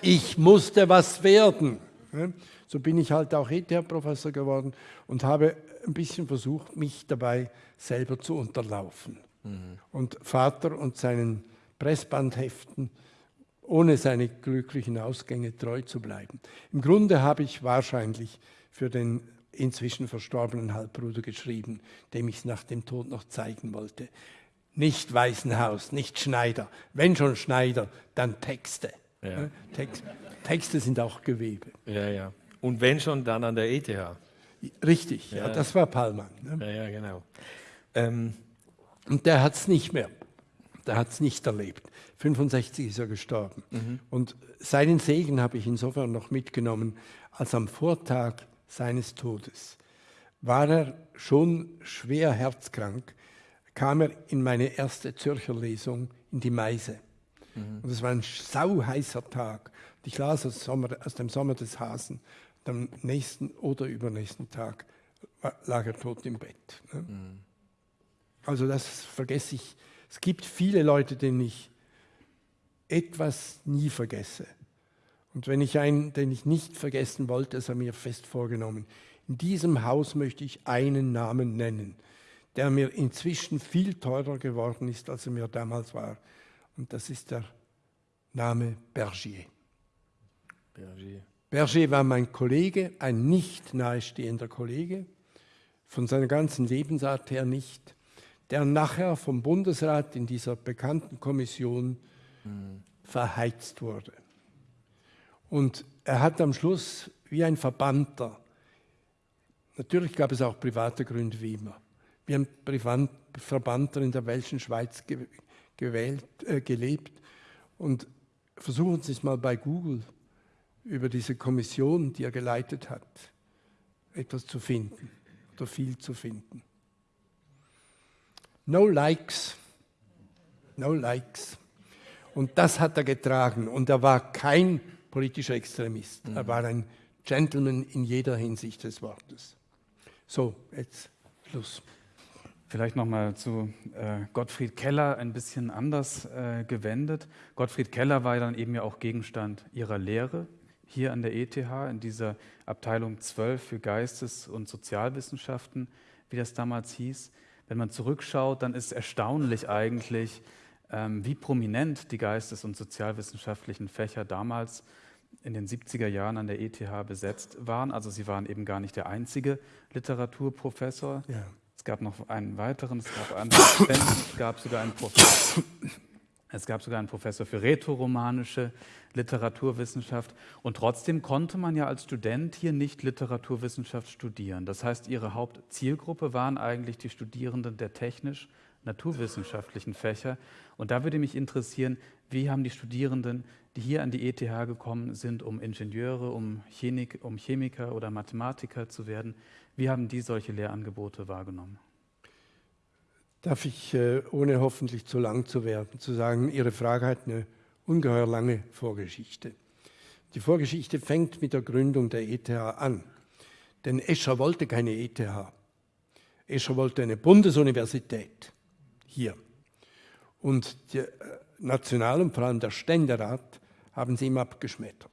S3: ich musste was werden. So bin ich halt auch ETH-Professor geworden und habe ein bisschen versucht, mich dabei selber zu unterlaufen. Mhm. Und Vater und seinen Pressbandheften, ohne seine glücklichen Ausgänge treu zu bleiben. Im Grunde habe ich wahrscheinlich für den inzwischen verstorbenen Halbbruder geschrieben, dem ich es nach dem Tod noch zeigen wollte. Nicht Weißenhaus, nicht Schneider. Wenn schon Schneider, dann Texte. Ja. Text, Texte sind auch Gewebe.
S2: Ja, ja. Und wenn schon, dann an der ETH.
S3: Richtig, ja, ja das war Pallmann.
S2: Ne? Ja, ja, genau.
S3: Ähm, und der hat es nicht mehr. Der hat es nicht erlebt. 65 ist er gestorben. Mhm. Und seinen Segen habe ich insofern noch mitgenommen, als am Vortag seines Todes war er schon schwer herzkrank, kam er in meine erste Zürcher Lesung in die Meise. Mhm. Und es war ein sauheißer Tag. Ich las aus, Sommer, aus, dem Sommer des Hasen. Am nächsten oder übernächsten Tag lag er tot im Bett. Ne? Mhm. Also das vergesse ich. Es gibt viele Leute, denen ich etwas nie vergesse. Und wenn ich einen, den ich nicht vergessen wollte, ist er mir fest vorgenommen. In diesem Haus möchte ich einen Namen nennen, der mir inzwischen viel teurer geworden ist, als er mir damals war. Und das ist der Name Bergier. Bergier. Berger war mein Kollege, ein nicht nahestehender Kollege, von seiner ganzen Lebensart her nicht, der nachher vom Bundesrat in dieser bekannten Kommission mhm. verheizt wurde. Und er hat am Schluss wie ein Verbannter, natürlich gab es auch private Gründe wie immer, wie ein Verbannter in der Welschen Schweiz gewählt, äh, gelebt. Und versuchen Sie es mal bei Google über diese Kommission, die er geleitet hat, etwas zu finden oder viel zu finden. No likes, no likes. Und das hat er getragen. Und er war kein politischer Extremist. Mhm. Er war ein Gentleman in jeder Hinsicht des Wortes. So, jetzt Schluss.
S4: Vielleicht nochmal zu äh, Gottfried Keller ein bisschen anders äh, gewendet. Gottfried Keller war dann eben ja auch Gegenstand ihrer Lehre hier an der ETH, in dieser Abteilung 12 für Geistes- und Sozialwissenschaften, wie das damals hieß. Wenn man zurückschaut, dann ist erstaunlich eigentlich, ähm, wie prominent die geistes- und sozialwissenschaftlichen Fächer damals in den 70er Jahren an der ETH besetzt waren. Also sie waren eben gar nicht der einzige Literaturprofessor. Ja. Es gab noch einen weiteren, es gab, einen, es gab sogar einen Professor. Es gab sogar einen Professor für rätoromanische Literaturwissenschaft. Und trotzdem konnte man ja als Student hier nicht Literaturwissenschaft studieren. Das heißt, ihre Hauptzielgruppe waren eigentlich die Studierenden der technisch naturwissenschaftlichen Fächer. Und da würde mich interessieren, wie haben die Studierenden, die hier an die ETH gekommen sind, um Ingenieure, um, Chemik, um Chemiker oder Mathematiker zu werden, wie haben die solche Lehrangebote wahrgenommen?
S3: Darf ich, äh, ohne hoffentlich zu lang zu werden, zu sagen, Ihre Frage hat eine ungeheuer lange Vorgeschichte. Die Vorgeschichte fängt mit der Gründung der ETH an. Denn Escher wollte keine ETH. Escher wollte eine Bundesuniversität hier. Und der äh, National- und vor allem der Ständerat haben sie ihm abgeschmettert.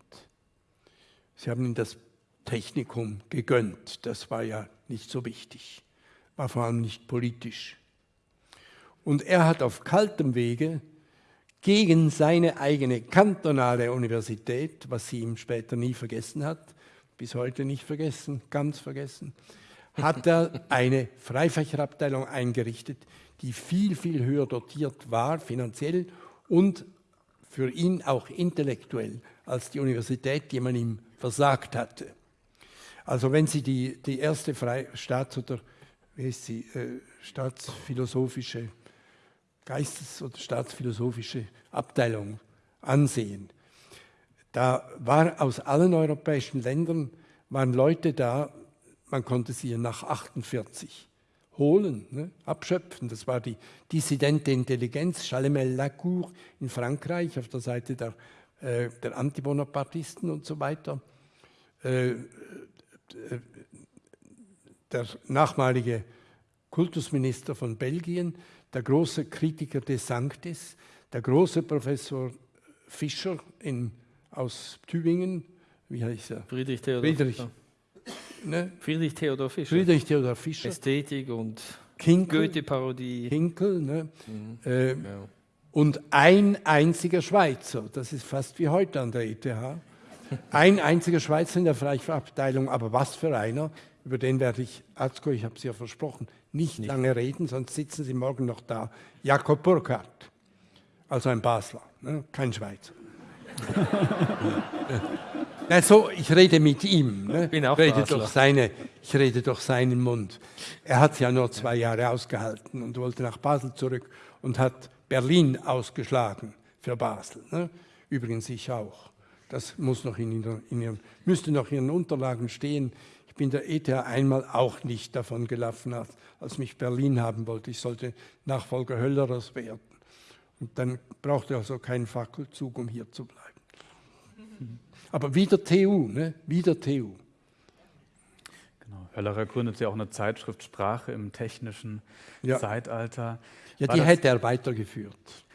S3: Sie haben ihm das Technikum gegönnt. Das war ja nicht so wichtig, war vor allem nicht politisch. Und er hat auf kaltem Wege gegen seine eigene kantonale Universität, was sie ihm später nie vergessen hat, bis heute nicht vergessen, ganz vergessen, hat er eine Freifächerabteilung eingerichtet, die viel, viel höher dotiert war, finanziell und für ihn auch intellektuell, als die Universität, die man ihm versagt hatte. Also wenn Sie die, die erste Fre Staats- oder wie heißt sie, äh, staatsphilosophische, Geistes- oder staatsphilosophische Abteilung ansehen, da war aus allen europäischen Ländern waren Leute da, man konnte sie nach 48 holen, ne, abschöpfen. Das war die dissidente Intelligenz, Chalemel Lacour in Frankreich auf der Seite der, äh, der Antibonapartisten und so weiter. Äh, der nachmalige Kultusminister von Belgien, der große Kritiker des Sanctis, der große Professor Fischer in, aus Tübingen, wie heißt er?
S2: Friedrich Theodor.
S3: Friedrich,
S2: Ne? Friedrich Theodor Fischer.
S3: Friedrich Theodor Fischer.
S2: Ästhetik und Goethe-Parodie.
S3: Kinkel ne? äh, und ein einziger Schweizer. Das ist fast wie heute an der ETH. Ein einziger Schweizer in der Freifachabteilung, aber was für einer, über den werde ich, Atzko, ich habe es ja versprochen, nicht, nicht, lange reden, sonst sitzen Sie morgen noch da. Jakob Burkhardt, also ein Basler, ne? kein Schweizer. [LAUGHS] also, ich rede mit ihm, ne?
S2: Bin auch
S3: ich, rede
S2: Basler.
S3: durch seine, ich rede durch seinen Mund. Er hat ja nur zwei Jahre ausgehalten und wollte nach Basel zurück und hat Berlin ausgeschlagen für Basel. Ne? Übrigens ich auch. Das muss noch in, in ihren, müsste noch in Ihren Unterlagen stehen. Ich bin der ETH einmal auch nicht davon gelaufen, als, als mich Berlin haben wollte. Ich sollte Nachfolger Höllerers werden. Und dann brauchte ich also keinen Fackelzug, um hier zu bleiben. [LAUGHS] Aber wieder TU, ne? wieder TU.
S4: Genau. Höllerer gründet ja auch eine Zeitschrift Sprache im technischen
S3: Ja.
S4: Zeitalter.
S3: Ja,
S4: War
S3: die hätte er weitergeführt.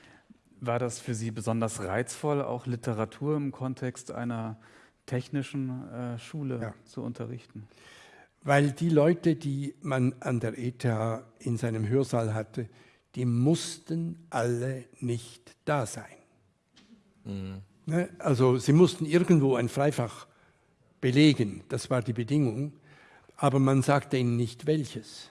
S4: War das für Sie besonders reizvoll, auch Literatur im Kontext einer technischen äh, Schule
S3: Ja.
S4: zu unterrichten?
S3: Weil die Leute, die man an der ETH in seinem Hörsaal hatte, die mussten alle nicht da sein. Ne? Also sie mussten irgendwo ein Freifach belegen, das war die Bedingung, aber man sagte ihnen nicht welches.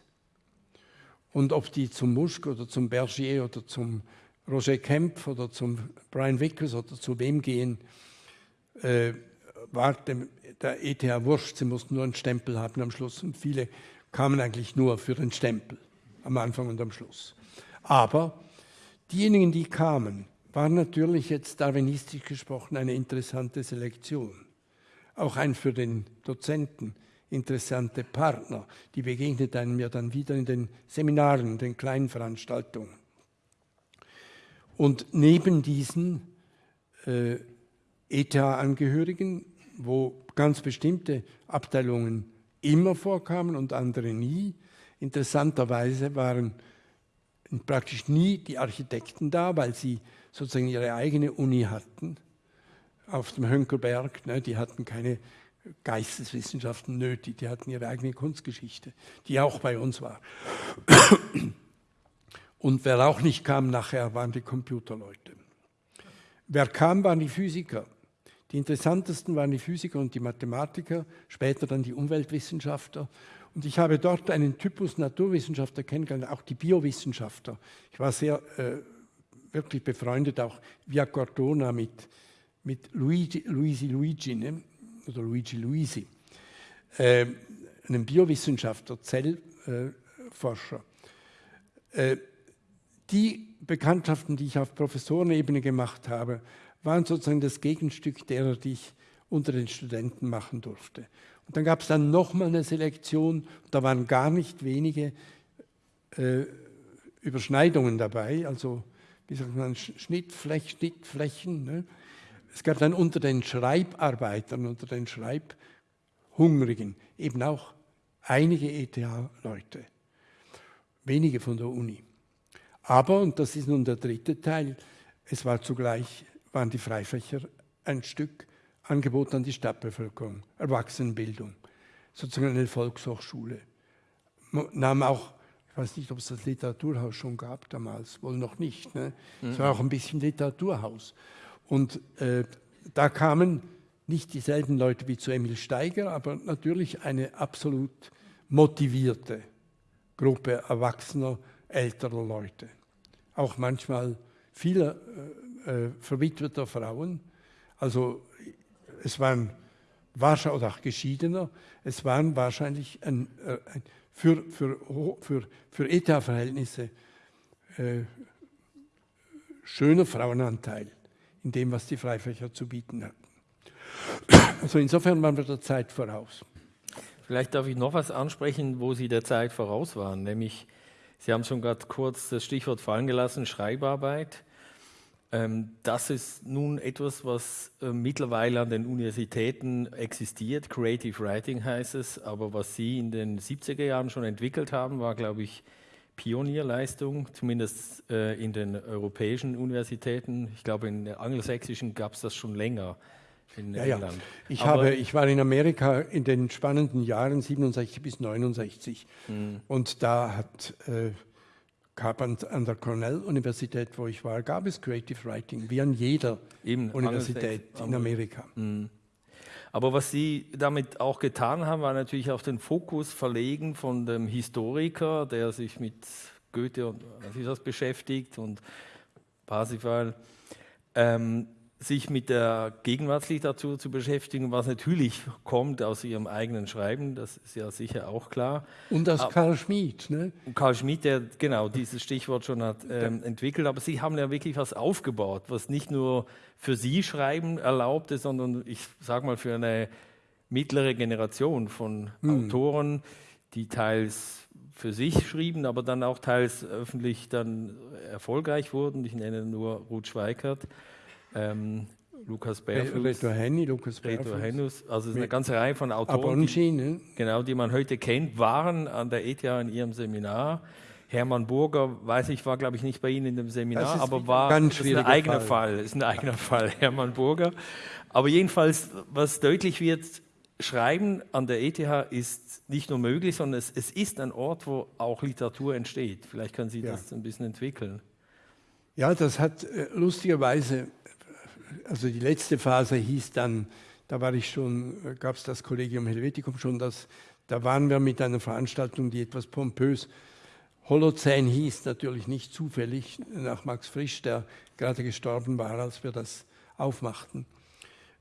S3: Und ob die zum Muschk oder zum Bergier oder zum Roger Kempf oder zum Brian Vickers oder zu wem gehen, äh, war der ETH wurscht, sie mussten nur einen Stempel haben am Schluss und viele kamen eigentlich nur für den Stempel am Anfang und am Schluss. Aber diejenigen, die kamen, waren natürlich jetzt darwinistisch gesprochen eine interessante Selektion. Auch ein für den Dozenten interessante Partner, die begegnet einem ja dann wieder in den Seminaren, den kleinen Veranstaltungen. Und neben diesen äh, ETH-Angehörigen, wo ganz bestimmte Abteilungen immer vorkamen und andere nie. Interessanterweise waren praktisch nie die Architekten da, weil sie sozusagen ihre eigene Uni hatten auf dem Hönkelberg. Ne, die hatten keine Geisteswissenschaften nötig, die hatten ihre eigene Kunstgeschichte, die auch bei uns war. Und wer auch nicht kam nachher, waren die Computerleute. Wer kam, waren die Physiker. Die interessantesten waren die Physiker und die Mathematiker, später dann die Umweltwissenschaftler. Und ich habe dort einen Typus Naturwissenschaftler kennengelernt, auch die Biowissenschaftler. Ich war sehr äh, wirklich befreundet, auch via Cortona mit, mit Luigi, Luisi Luigi ne? oder Luigi Luisi, äh, einem Biowissenschaftler, Zellforscher. Äh, die Bekanntschaften, die ich auf Professorenebene gemacht habe, waren sozusagen das Gegenstück derer, die ich unter den Studenten machen durfte. Und dann gab es dann nochmal eine Selektion, da waren gar nicht wenige äh, Überschneidungen dabei, also wie sagt man, Schnittfläch, Schnittflächen. Ne? Es gab dann unter den Schreibarbeitern, unter den Schreibhungrigen eben auch einige ETH-Leute, wenige von der Uni. Aber, und das ist nun der dritte Teil, es war zugleich, waren die Freifächer ein Stück Angebot an die Stadtbevölkerung, Erwachsenenbildung, sozusagen eine Volkshochschule. Man nahm auch, ich weiß nicht, ob es das Literaturhaus schon gab damals, wohl noch nicht. Ne? Es war auch ein bisschen Literaturhaus. Und äh, da kamen nicht dieselben Leute wie zu Emil Steiger, aber natürlich eine absolut motivierte Gruppe erwachsener, älterer Leute. Auch manchmal viele äh, äh, verwitweter Frauen. Also es waren wahrscheinlich, oder auch Geschiedener, es waren wahrscheinlich ein, äh, ein, für, für, für, für ETA-Verhältnisse äh, schöner Frauenanteil in dem, was die Freifächer zu bieten hatten. Also insofern waren wir der Zeit voraus.
S2: Vielleicht darf ich noch was ansprechen, wo Sie der Zeit voraus waren, nämlich Sie haben schon gerade kurz das Stichwort fallen gelassen, Schreibarbeit. Ähm, das ist nun etwas, was äh, mittlerweile an den Universitäten existiert. Creative Writing heißt es, aber was Sie in den 70er Jahren schon entwickelt haben, war, glaube ich, Pionierleistung, zumindest äh, in den europäischen Universitäten. Ich glaube, in den angelsächsischen gab es das schon länger. In
S3: Ja, ja.
S2: England.
S3: Ich,
S2: Aber-
S3: habe, ich war in Amerika in den spannenden Jahren 67 bis 69
S2: Mhm.
S3: und da hat äh, gab an, an der Cornell-Universität, wo ich war, gab es Creative Writing, wie an jeder
S2: Eben,
S3: Universität in Amerika.
S2: Aber was Sie damit auch getan haben, war natürlich auch den Fokus verlegen von dem Historiker, der sich mit Goethe und was ist das beschäftigt und Parsifal, ähm, sich mit der Gegenwartsliteratur zu beschäftigen, was natürlich kommt aus Ihrem eigenen Schreiben, das ist ja sicher auch klar.
S3: Und aus
S2: Ah.
S3: Karl Schmid. Ne?
S2: Karl Schmidt, der genau dieses Stichwort schon hat ähm, entwickelt, aber Sie haben ja wirklich was aufgebaut, was nicht nur für Sie Schreiben erlaubte, sondern ich sage mal für eine mittlere Generation von Autoren, die teils für sich schrieben, aber dann auch teils öffentlich dann erfolgreich wurden. Ich nenne nur Ruth Schweikert, ähm, Lukas Berfuß,
S3: Reto Henny, Lukas
S2: Reto
S3: Berfuß,
S2: Hennus, also es ist eine ganze Reihe von Autoren, die, genau, die man heute kennt, waren an der ETH in ihrem Seminar. Hermann Burger, weiß ich, war glaube ich nicht bei Ihnen in dem Seminar, aber war
S3: ganz
S2: ist ein eigener
S3: Fall.
S2: Fall. ist ein eigener Fall, [LAUGHS] Hermann Burger. Aber jedenfalls, was deutlich wird, Schreiben an der ETH ist nicht nur möglich, sondern es, es ist ein Ort, wo auch Literatur entsteht. Vielleicht können Sie
S3: Ja.
S2: das ein bisschen entwickeln.
S3: Ja, das hat äh, lustigerweise, also die letzte Phase hieß dann, da war ich schon, gab es das Collegium Helveticum schon, das, da waren wir mit einer Veranstaltung, die etwas pompös Holozän hieß, natürlich nicht zufällig, nach Max Frisch, der gerade gestorben war, als wir das aufmachten.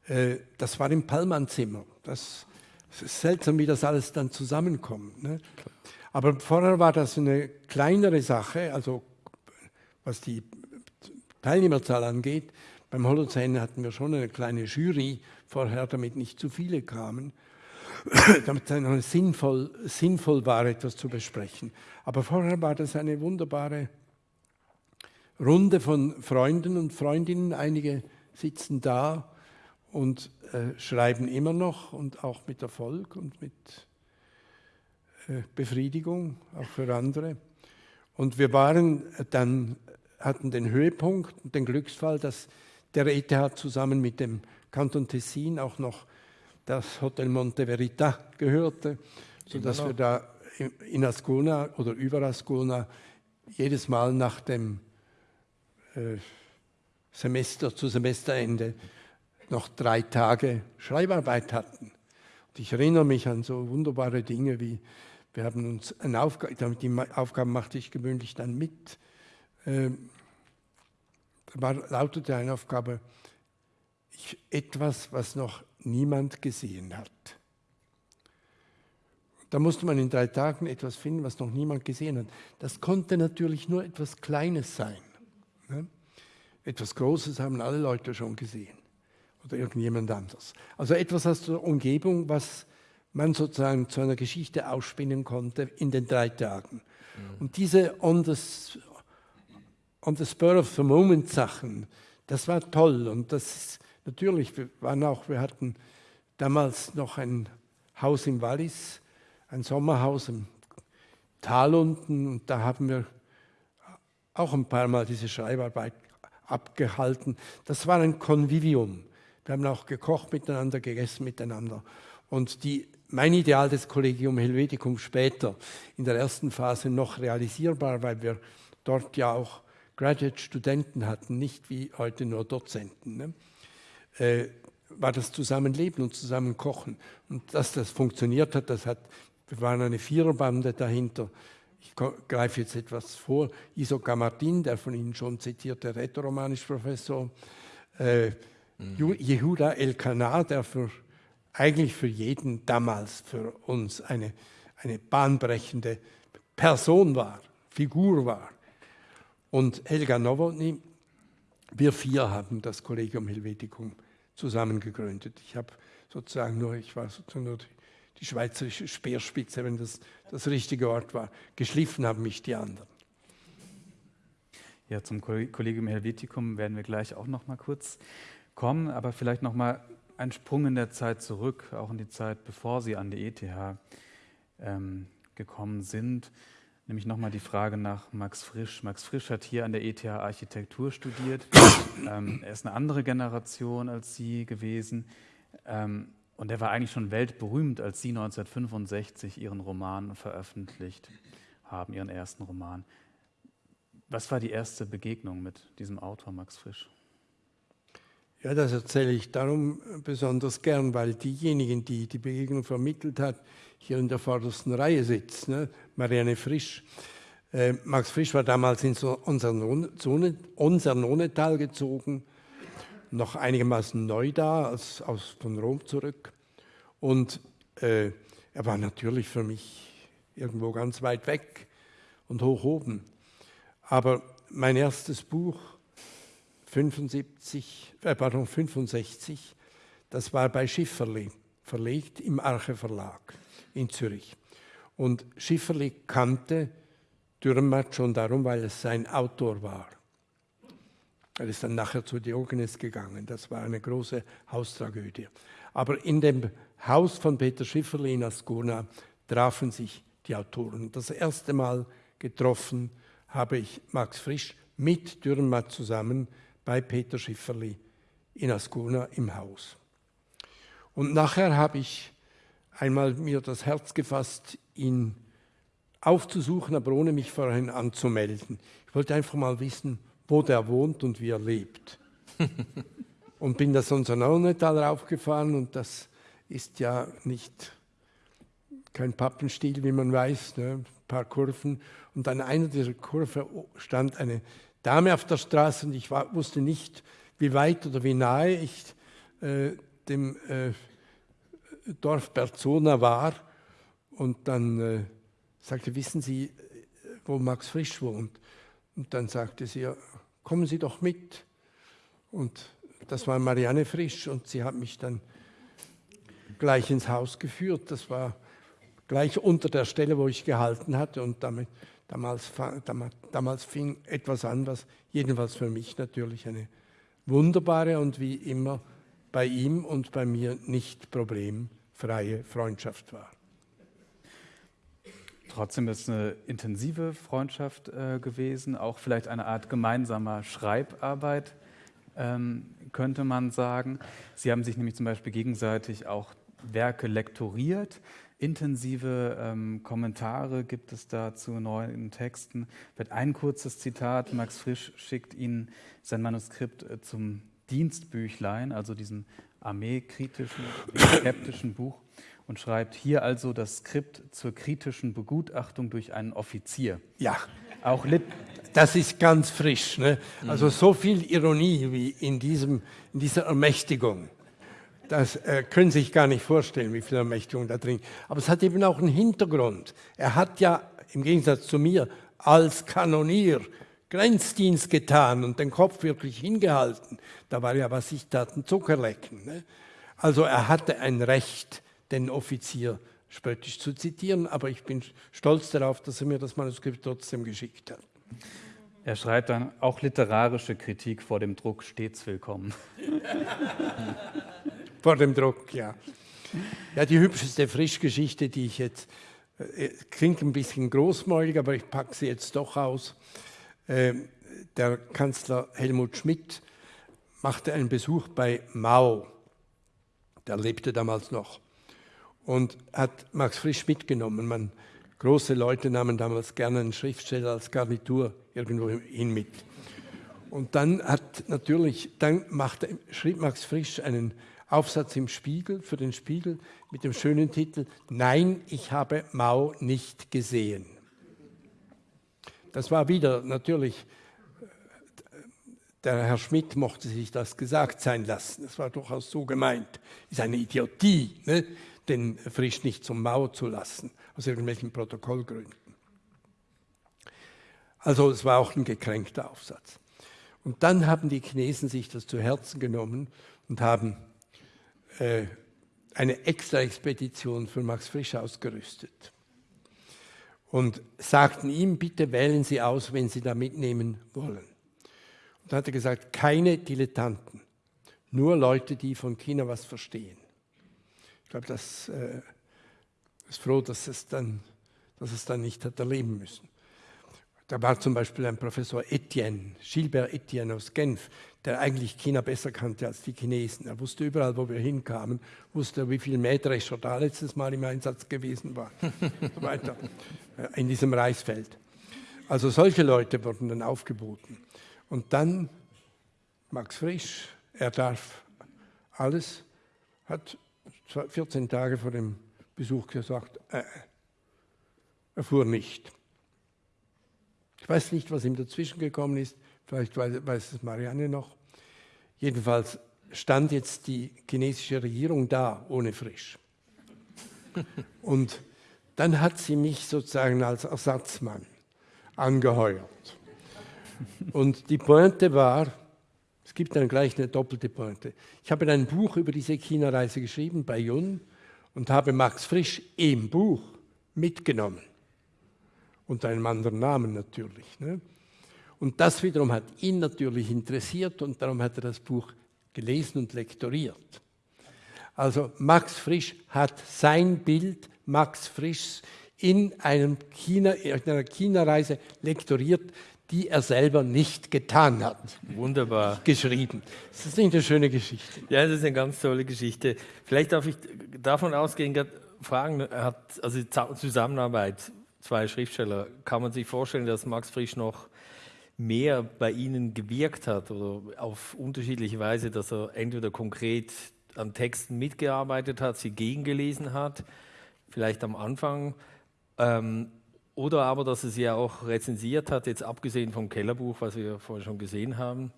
S3: Äh, Das war im Pallmann-Zimmer. Das, ist seltsam, wie das alles dann zusammenkommt. Ne? Aber vorher war das eine kleinere Sache, also was die Teilnehmerzahl angeht. Beim Holozän hatten wir schon eine kleine Jury vorher, damit nicht zu viele kamen, [CLEARS THROAT] damit es sinnvoll, sinnvoll war, etwas zu besprechen. Aber vorher war das eine wunderbare Runde von Freunden und Freundinnen. Einige sitzen da und äh, schreiben immer noch und auch mit Erfolg und mit äh, Befriedigung, auch für andere. Und wir waren dann, hatten den Höhepunkt und den Glücksfall, dass der ETH zusammen mit dem Kanton Tessin auch noch das Hotel Monte Verita gehörte, sodass wir da in Ascona oder über Ascona jedes Mal nach dem äh, Semester, zu Semesterende noch drei Tage Schreibarbeit hatten. Und ich erinnere mich an so wunderbare Dinge wie, wir haben uns eine Aufgabe, die Aufgaben machte ich gewöhnlich dann mit. Ähm, war, lautete eine Aufgabe, ich, etwas, was noch niemand gesehen hat. Da musste man in drei Tagen etwas finden, was noch niemand gesehen hat. Das konnte natürlich nur etwas Kleines sein. Ne? Etwas Großes haben alle Leute schon gesehen oder irgendjemand anders. Also etwas aus der Umgebung, was man sozusagen zu einer Geschichte ausspinnen konnte in den drei Tagen. Und diese on the, on the spur of the moment Sachen, das war toll. Und das ist natürlich, wir waren auch, wir hatten damals noch ein Haus im Wallis, ein Sommerhaus im Tal unten und da haben wir auch ein paar Mal diese Schreibarbeit abgehalten. Das war ein Convivium. Wir haben auch gekocht miteinander, gegessen miteinander. Und die, mein Ideal des Collegium Helveticum später, in der ersten Phase noch realisierbar, weil wir dort ja auch Graduate-Studenten hatten, nicht wie heute nur Dozenten, ne? äh, war das Zusammenleben und Zusammenkochen. Und dass das funktioniert hat, das hat, wir waren eine Viererbande dahinter. Ich greife jetzt etwas vor. Isoka Martin, der von Ihnen schon zitierte Rätoromanisch-Professor, äh, Ju- Yehuda El-Kana, der für, eigentlich für jeden damals für uns eine, eine bahnbrechende Person war, Figur war. Und Helga Nowotny, wir vier haben das Collegium Helveticum zusammen gegründet. Ich habe sozusagen nur, ich war sozusagen nur die, schweizerische Speerspitze, wenn das das richtige Wort war. Geschliffen haben mich die anderen.
S4: Ja, zum Koll- Collegium Helveticum werden wir gleich auch noch mal kurz kommen, aber vielleicht noch mal ein Sprung in der Zeit zurück, auch in die Zeit, bevor Sie an die ETH ähm, gekommen sind. Nämlich nochmal die Frage nach Max Frisch. Max Frisch hat hier an der ETH Architektur studiert. [COUGHS] ähm, er ist eine andere Generation als Sie gewesen. Ähm, und er war eigentlich schon weltberühmt, als Sie 1965 Ihren Roman veröffentlicht haben, Ihren ersten Roman. Was war die erste Begegnung mit diesem Autor Max Frisch?
S3: Ja, das erzähle ich darum besonders gern, weil diejenigen, die die Begegnung vermittelt hat, hier in der vordersten Reihe sitzt, ne? Marianne Frisch. Äh, Max Frisch war damals in so unser, unser Nonetal gezogen, noch einigermaßen neu da, als, aus, von Rom zurück. Und äh, er war natürlich für mich irgendwo ganz weit weg und hoch oben. Aber mein erstes Buch, 75, äh, pardon, 65, das war bei Schifferli, verlegt im Arche Verlag in Zürich. Und Schifferli kannte Dürrenmatt schon darum, weil es sein Autor war. Er ist dann nachher zu Diogenes gegangen. Das war eine große Haustragödie. Aber in dem Haus von Peter Schifferli in Ascona trafen sich die Autoren. Das erste Mal getroffen habe ich Max Frisch mit Dürrenmatt zusammen bei Peter Schifferli in Ascona im Haus. Und nachher habe ich einmal mir das Herz gefasst, ihn aufzusuchen, aber ohne mich vorhin anzumelden. Ich wollte einfach mal wissen, wo der wohnt und wie er lebt. [LAUGHS] und bin das unser Naunetal raufgefahren und das ist ja nicht kein Pappenstiel, wie man weiß, ne? ein paar Kurven. Und an einer dieser Kurven stand eine Dame auf der Straße und ich war, wusste nicht, wie weit oder wie nahe ich äh, dem äh, Dorf Berzona war und dann äh, sagte, wissen Sie, wo Max Frisch wohnt? Und dann sagte sie, ja, kommen Sie doch mit. Und das war Marianne Frisch und sie hat mich dann gleich ins Haus geführt. Das war gleich unter der Stelle, wo ich gehalten hatte und damit, damals, damals, fing etwas an, was jedenfalls für mich natürlich eine wunderbare und wie immer bei ihm und bei mir nicht problemfreie Freundschaft war.
S4: Trotzdem ist es eine intensive Freundschaft äh, gewesen, auch vielleicht eine Art gemeinsamer Schreibarbeit, ähm, könnte man sagen. Sie haben sich nämlich zum Beispiel gegenseitig auch Werke lektoriert. Intensive ähm, Kommentare gibt es da zu neuen Texten. Vielleicht ein kurzes Zitat. Max Frisch schickt Ihnen sein Manuskript äh, zum Dienstbüchlein, also diesem armeekritischen, skeptischen Buch und schreibt hier also das Skript zur kritischen Begutachtung durch einen Offizier.
S3: Ja, auch Lit das ist ganz frisch. Ne? Also so viel Ironie wie in, diesem, in dieser Ermächtigung. Das äh, können Sie sich gar nicht vorstellen, wie viel Ermächtigung da drin ist. Aber es hat eben auch einen Hintergrund. Er hat ja im Gegensatz zu mir als Kanonier Grenzdienst getan und den Kopf wirklich hingehalten. Da war ja, was ich tat, ein Zuckerlecken. Ne? Also er hatte ein Recht, den Offizier spöttisch zu zitieren, aber ich bin stolz darauf, dass er mir das Manuskript trotzdem geschickt hat.
S4: Er schreibt dann, auch literarische Kritik vor dem Druck stets willkommen. [LAUGHS]
S3: vor dem Druck, ja. Ja, die hübscheste Frischgeschichte, die ich jetzt, äh, klingt ein bisschen großmäulig, aber ich packe sie jetzt doch aus. Ähm, der Kanzler Helmut Schmidt machte einen Besuch bei Mao, der lebte damals noch, und hat Max Frisch mitgenommen. Man, große Leute nahmen damals gerne einen Schriftsteller als Garnitur irgendwo hin mit. Und dann hat natürlich, dann machte, schrieb Max Frisch einen Aufsatz im Spiegel, für den Spiegel, mit dem schönen Titel Nein, ich habe Mao nicht gesehen. Das war wieder natürlich, der Herr Schmidt mochte sich das gesagt sein lassen. Das war durchaus so gemeint. Ist eine Idiotie, ne? den Frisch nicht zum Mauer zu lassen, aus irgendwelchen Protokollgründen. Also es war auch ein gekränkter Aufsatz. Und dann haben die Chinesen sich das zu Herzen genommen und haben äh, eine extra Expedition für Max Frisch ausgerüstet und sagten ihm, bitte wählen Sie aus, wenn Sie da mitnehmen wollen. Und dann hat er gesagt, keine Dilettanten, nur Leute, die von China was verstehen. Ich glaube, das äh, ist froh, dass es, dann, dass es dann nicht hat erleben müssen. Da war zum Beispiel ein Professor Etienne, Gilbert Etienne aus Genf, der eigentlich China besser kannte als die Chinesen. Er wusste überall, wo wir hinkamen, wusste, wie viel Mähdrescher da letztes Mal im Einsatz gewesen war, [LAUGHS] so weiter, äh, in diesem Reisfeld. Also solche Leute wurden dann aufgeboten. Und dann Max Frisch, er darf alles, hat 14 Tage vor dem Besuch gesagt, äh, er fuhr nicht. Ich weiß nicht, was ihm dazwischen gekommen ist, vielleicht weiß es Marianne noch. Jedenfalls stand jetzt die chinesische Regierung da, ohne Frisch. [LAUGHS] Und dann hat sie mich sozusagen als Ersatzmann angeheuert. Und die Pointe war, es gibt dann gleich eine doppelte Pointe. Ich habe ein Buch über diese China-Reise geschrieben bei Jun und habe Max Frisch im Buch mitgenommen unter einem anderen Namen natürlich. Ne? Und das wiederum hat ihn natürlich interessiert und darum hat er das Buch gelesen und lektoriert. Also Max Frisch hat sein Bild, Max Frisch, in, einem China, in einer China-Reise lektoriert, die er selber nicht getan hat.
S2: Wunderbar.
S3: Geschrieben. Das ist nicht eine schöne Geschichte.
S2: Ja, das ist eine ganz tolle Geschichte. Vielleicht darf ich davon ausgehen, fragen, hat, also Zusammenarbeit zwei Schriftsteller. Kann man sich vorstellen, dass Max Frisch noch mehr bei Ihnen gewirkt hat oder auf unterschiedliche Weise, dass er entweder konkret an Texten mitgearbeitet hat, sie gegengelesen hat, vielleicht am Anfang, ähm, oder aber, dass er sie auch rezensiert hat, jetzt abgesehen vom Kellerbuch, was wir vorher schon gesehen haben?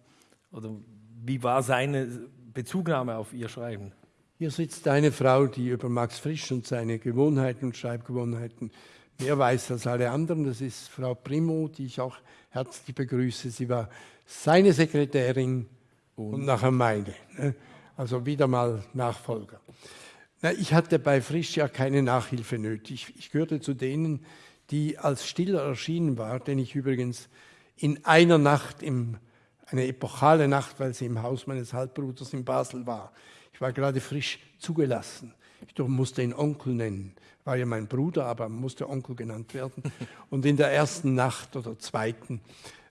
S2: Oder wie war seine Bezugnahme auf Ihr Schreiben?
S3: Hier sitzt eine Frau, die über Max Frisch und seine Gewohnheiten und Schreibgewohnheiten mehr weiß als alle anderen. Das ist Frau Primo, die ich auch herzlich begrüße. Sie war seine Sekretärin und, und nachher meine. Ne? Also wieder mal Nachfolger. Ich hatte bei Frisch ja keine Nachhilfe nötig. Ich gehörte zu denen, die als Stiller erschienen war, den ich übrigens in einer Nacht, im, eine epochale Nacht, weil sie im Haus meines Halbbruders in Basel war. Ich war gerade frisch zugelassen. Ich musste ihn Onkel nennen war ja mein Bruder, aber musste Onkel genannt werden. Und in der ersten Nacht oder zweiten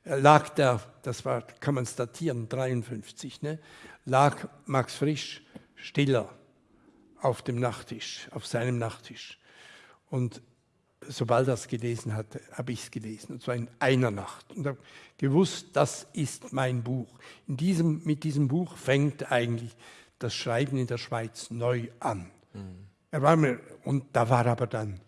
S3: äh, lag der, das war, kann man statieren, 53, ne, lag Max Frisch stiller auf dem Nachttisch, auf seinem Nachttisch. Und sobald er es gelesen hatte, habe ich es gelesen, und zwar in einer Nacht. Und habe gewusst, das ist mein Buch. In diesem, mit diesem Buch fängt eigentlich das Schreiben in der Schweiz neu an. Mhm. Er war mir, und da war aber dann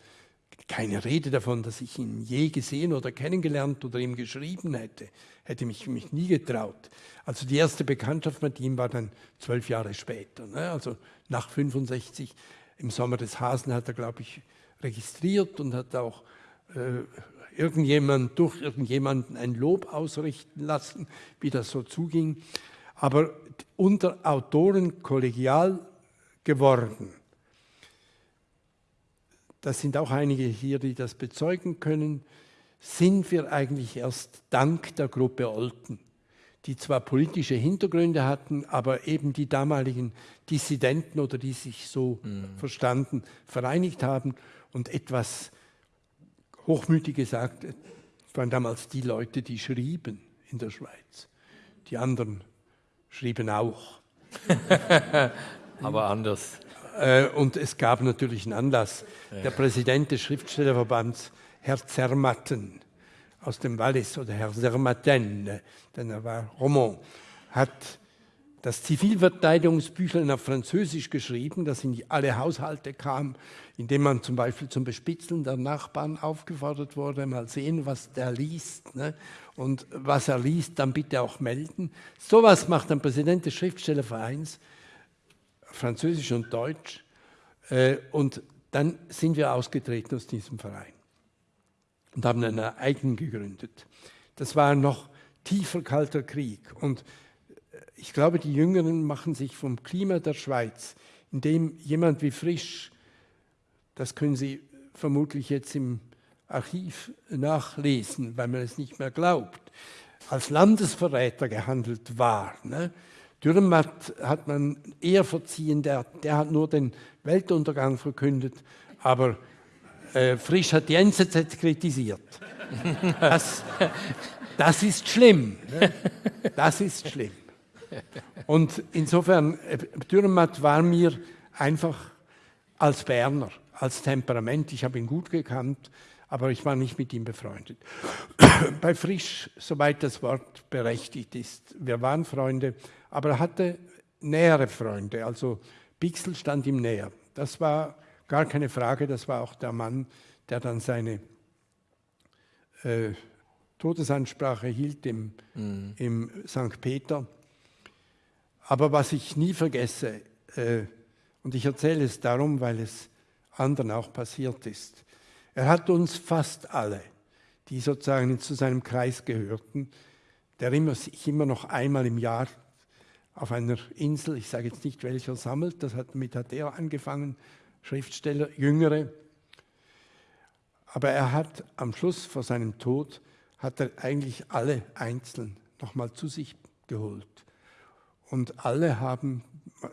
S3: keine Rede davon, dass ich ihn je gesehen oder kennengelernt oder ihm geschrieben hätte. Hätte mich, mich nie getraut. Also die erste Bekanntschaft mit ihm war dann zwölf Jahre später. Ne? Also nach 65, im Sommer des Hasen hat er, glaube ich, registriert und hat auch äh, irgendjemand, durch irgendjemanden ein Lob ausrichten lassen, wie das so zuging. Aber unter Autoren kollegial geworden das sind auch einige hier, die das bezeugen können, sind wir eigentlich erst dank der Gruppe Olten, die zwar politische Hintergründe hatten, aber eben die damaligen Dissidenten oder die sich so mhm. verstanden, vereinigt haben und etwas hochmütig gesagt, waren damals die Leute, die schrieben in der Schweiz. Die anderen schrieben auch. [LAUGHS]
S2: aber anders.
S3: Äh, und es gab natürlich einen Anlass. Der Präsident des Schriftstellerverbands, Herr Zermatten aus dem Wallis oder Herr Zermatten, denn er war Roman, hat das Zivilverteidigungsbüchlein auf Französisch geschrieben, das in alle Haushalte kam, indem man zum Beispiel zum Bespitzeln der Nachbarn aufgefordert wurde, mal sehen, was der liest. Ne? Und was er liest, dann bitte auch melden. Sowas macht ein Präsident des Schriftstellervereins Französisch und Deutsch. Äh, und dann sind wir ausgetreten aus diesem Verein und haben einen eigenen gegründet. Das war noch tiefer kalter Krieg. Und äh, ich glaube, die Jüngeren machen sich vom Klima der Schweiz, in dem jemand wie Frisch, das können Sie vermutlich jetzt im Archiv nachlesen, weil man es nicht mehr glaubt, als Landesverräter gehandelt war. Ne? Dürrenmatt hat man eher verziehen, der, der hat nur den Weltuntergang verkündet, aber Äh, Frisch hat die NZZ kritisiert. [LAUGHS] Das, das ist schlimm. Ne? Das ist schlimm. Und insofern, äh, Dürrenmatt war mir einfach als Berner, als Temperament, ich habe ihn gut gekannt, aber ich war nicht mit ihm befreundet. Bei Frisch, soweit das Wort berechtigt ist, wir waren Freunde, aber er hatte nähere Freunde, also Bixel stand ihm näher. Das war gar keine Frage, das war auch der Mann, der dann seine äh, Todesansprache hielt im, mhm. im St. Peter. Aber was ich nie vergesse, äh, und ich erzähle es darum, weil es anderen auch passiert ist, er hat uns fast alle, die sozusagen zu seinem Kreis gehörten, der immer, sich immer noch einmal im Jahr auf einer Insel, ich sage jetzt nicht welcher, sammelt, das hat, mit hat er angefangen, Schriftsteller, Jüngere. Aber er hat am Schluss vor seinem Tod, hat er eigentlich alle einzeln nochmal zu sich geholt. Und alle haben,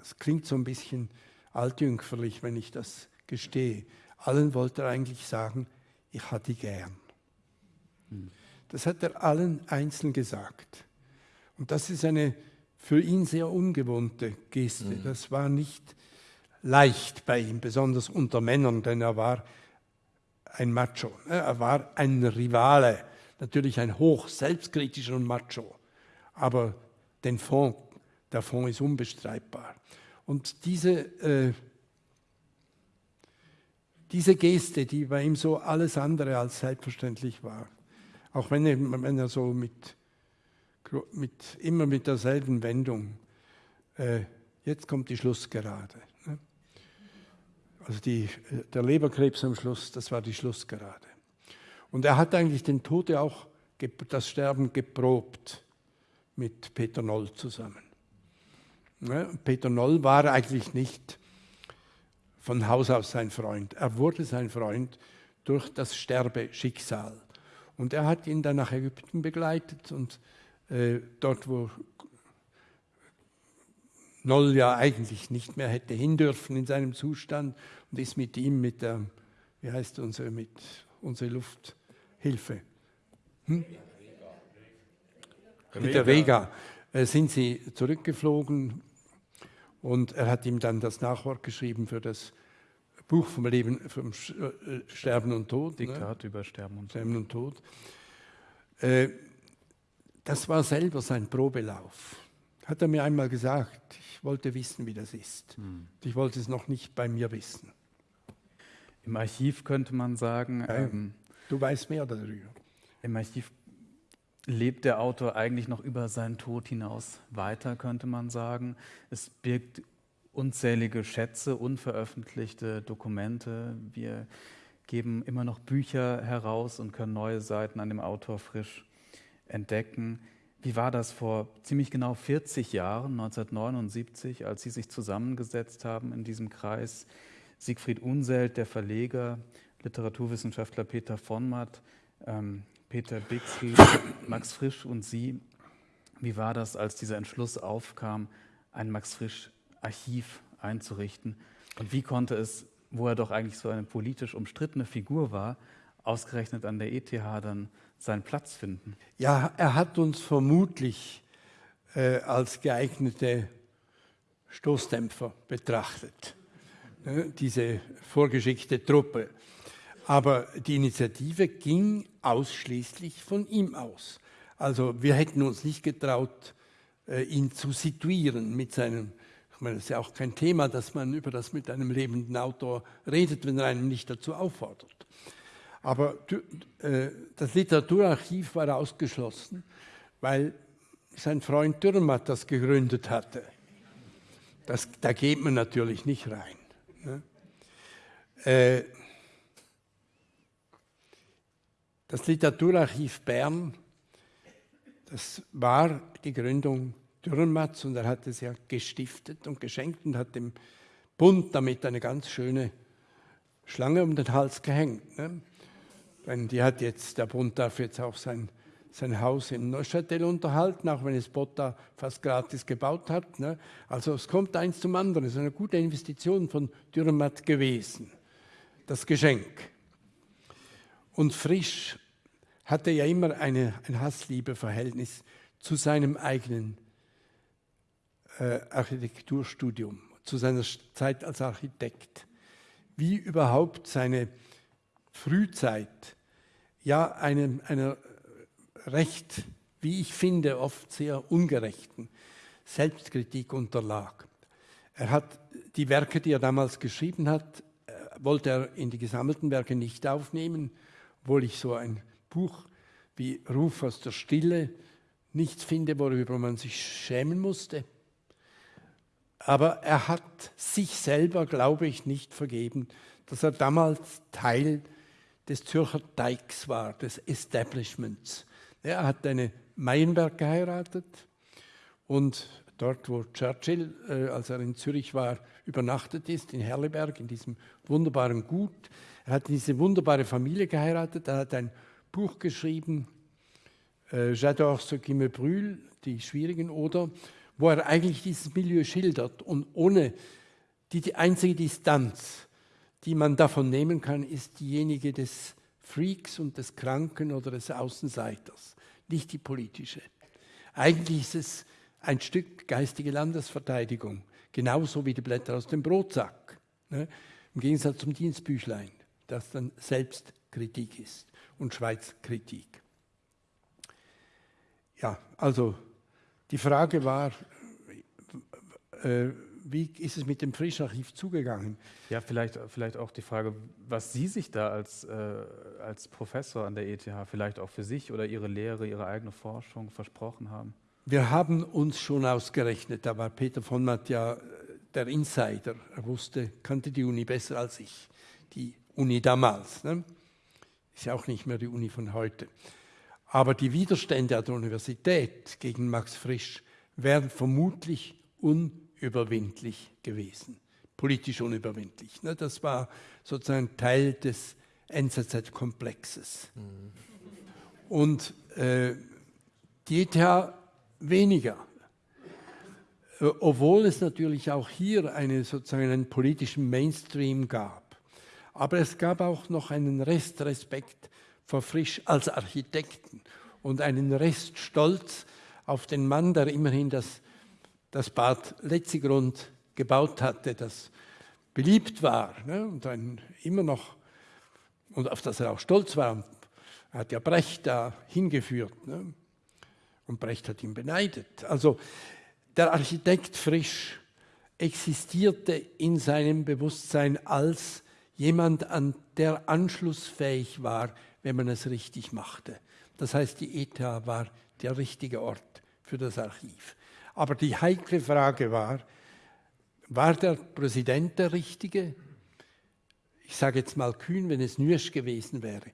S3: es klingt so ein bisschen altjüngferlich, wenn ich das gestehe, allen wollte er eigentlich sagen, ich hatte gern. Das hat er allen einzeln gesagt. Und das ist eine für ihn sehr ungewohnte Geste. Mhm. Das war nicht leicht bei ihm, besonders unter Männern, denn er war ein Macho. Er war ein Rivale, natürlich ein hoch selbstkritischer Macho. Aber den Fond, der Fond ist unbestreitbar. Und diese, äh, diese Geste, die bei ihm so alles andere als selbstverständlich war, auch wenn er, wenn er so mit, mit, immer mit derselben Wendung, äh, jetzt kommt die Schlussgerade. Ne? Also die, der Leberkrebs am Schluss, das war die Schlussgerade. Und er hat eigentlich den Tod auch, das Sterben geprobt mit Peter Noll zusammen. Ne? Peter Noll war eigentlich nicht von Haus aus sein Freund. Er wurde sein Freund durch das Sterbeschicksal. Und er hat ihn dann nach Ägypten begleitet und äh, dort, wo Noll ja eigentlich nicht mehr hätte hindürfen in seinem Zustand und ist mit ihm mit der, wie heißt unsere, mit unsere Lufthilfe? Hm? Mit der Vega äh, sind sie zurückgeflogen und er hat ihm dann das Nachwort geschrieben für das Buch vom Leben, vom äh, Sterben und Tod.
S4: Diktat ne? über Sterben und
S3: Sterben und Tod. Äh, das war selber sein Probelauf. Hat er mir einmal gesagt. Ich wollte wissen, wie das ist. Hm. Ich wollte es noch nicht bei mir wissen.
S4: Im Archiv könnte man sagen.
S3: Ja, ähm, du weißt mehr darüber.
S4: Im Archiv lebt der Autor eigentlich noch über seinen Tod hinaus weiter, könnte man sagen. Es birgt unzählige Schätze, unveröffentlichte Dokumente. Wir geben immer noch Bücher heraus und können neue Seiten an dem Autor frisch entdecken. Wie war das vor ziemlich genau 40 Jahren, 1979, als Sie sich zusammengesetzt haben in diesem Kreis? Siegfried Unselt, der Verleger, Literaturwissenschaftler Peter von Matt, ähm, Peter Bixel, Max Frisch und Sie. Wie war das, als dieser Entschluss aufkam, ein Max Frisch Archiv einzurichten? Und wie konnte es, wo er doch eigentlich so eine politisch umstrittene Figur war, ausgerechnet an der ETH dann seinen Platz finden?
S3: Ja, er hat uns vermutlich äh, als geeignete Stoßdämpfer betrachtet, ne, diese vorgeschickte Truppe. Aber die Initiative ging ausschließlich von ihm aus. Also wir hätten uns nicht getraut, äh, ihn zu situieren mit seinem, ich meine, es ist ja auch kein Thema, dass man über das mit einem lebenden Autor redet, wenn er einen nicht dazu auffordert. Aber äh, das Literaturarchiv war ausgeschlossen, weil sein Freund Dürrmatt das gegründet hatte. Das, da geht man natürlich nicht rein. Ne? Äh, Das Literaturarchiv Bern, das war die Gründung Dürrenmatz und er hat es ja gestiftet und geschenkt und hat dem Bund damit eine ganz schöne Schlange um den Hals gehängt. Ne? Denn die hat jetzt, der Bund darf jetzt auch sein, sein Haus im Neuchâtel unterhalten, auch wenn es Botta fast gratis gebaut hat. Ne? Also es kommt eins zum anderen. Es ist eine gute Investition von Dürrenmatt gewesen, das Geschenk. Und Frisch hatte ja immer eine, ein Hass-Liebe-Verhältnis zu seinem eigenen äh, Architekturstudium, zu seiner Zeit als Architekt. Wie überhaupt seine Frühzeit ja einem, einer recht, wie ich finde, oft sehr ungerechten Selbstkritik unterlag. Er hat die Werke, die er damals geschrieben hat, äh, wollte er in die gesammelten Werke nicht aufnehmen, obwohl ich so ein Buch wie Ruf aus der Stille nichts finde, worüber man sich schämen musste. Aber er hat sich selber, glaube ich, nicht vergeben, dass er damals Teil des Zürcher Deiks war, des Establishments. Er hat eine Meienberg geheiratet und dort, wo Churchill, äh, als er in Zürich war, übernachtet ist, in Herleberg, in diesem wunderbaren Gut. Er hat diese wunderbare Familie geheiratet, er hat ein Buch geschrieben, äh, J'adore ce qui me brûle, die schwierigen Oder, wo er eigentlich dieses Milieu schildert und ohne die, die einzige Distanz, die man davon nehmen kann, ist diejenige des Freaks und des Kranken oder des Außenseiters, nicht die politische. Eigentlich ist es ein Stück geistige Landesverteidigung, genauso wie die Blätter aus dem Brotsack, ne? im Gegensatz zum Dienstbüchlein, das dann Selbstkritik ist und Schweizkritik. Ja, also die Frage war, äh, wie ist es mit dem Frischarchiv zugegangen?
S4: Ja, vielleicht, vielleicht auch die Frage, was Sie sich da als, äh, als Professor an der ETH vielleicht auch für sich oder Ihre Lehre, Ihre eigene Forschung versprochen haben.
S3: Wir haben uns schon ausgerechnet, da war Peter von Matt ja der Insider. Er wusste, kannte die Uni besser als ich, die Uni damals. Ne? Ist ja auch nicht mehr die Uni von heute. Aber die Widerstände an der Universität gegen Max Frisch wären vermutlich unüberwindlich gewesen, politisch unüberwindlich. Ne? Das war sozusagen Teil des NZZ-Komplexes. Mhm. Und äh, die ETH weniger. Äh, obwohl es natürlich auch hier eine, sozusagen einen politischen Mainstream gab. Aber es gab auch noch einen Restrespekt vor Frisch als Architekten und einen Reststolz auf den Mann, der immerhin das, das Bad Letzigrund gebaut hatte, das beliebt war ne, und ein, immer noch, und auf das er auch stolz war. Er hat ja Brecht da hingeführt. Ne, und Brecht hat ihn beneidet. Also der Architekt Frisch existierte in seinem Bewusstsein als jemand, an der anschlussfähig war, wenn man es richtig machte. Das heißt, die ETH war der richtige Ort für das Archiv. Aber die heikle Frage war, war der Präsident der Richtige? Ich sage jetzt mal kühn, wenn es Nürsch gewesen wäre.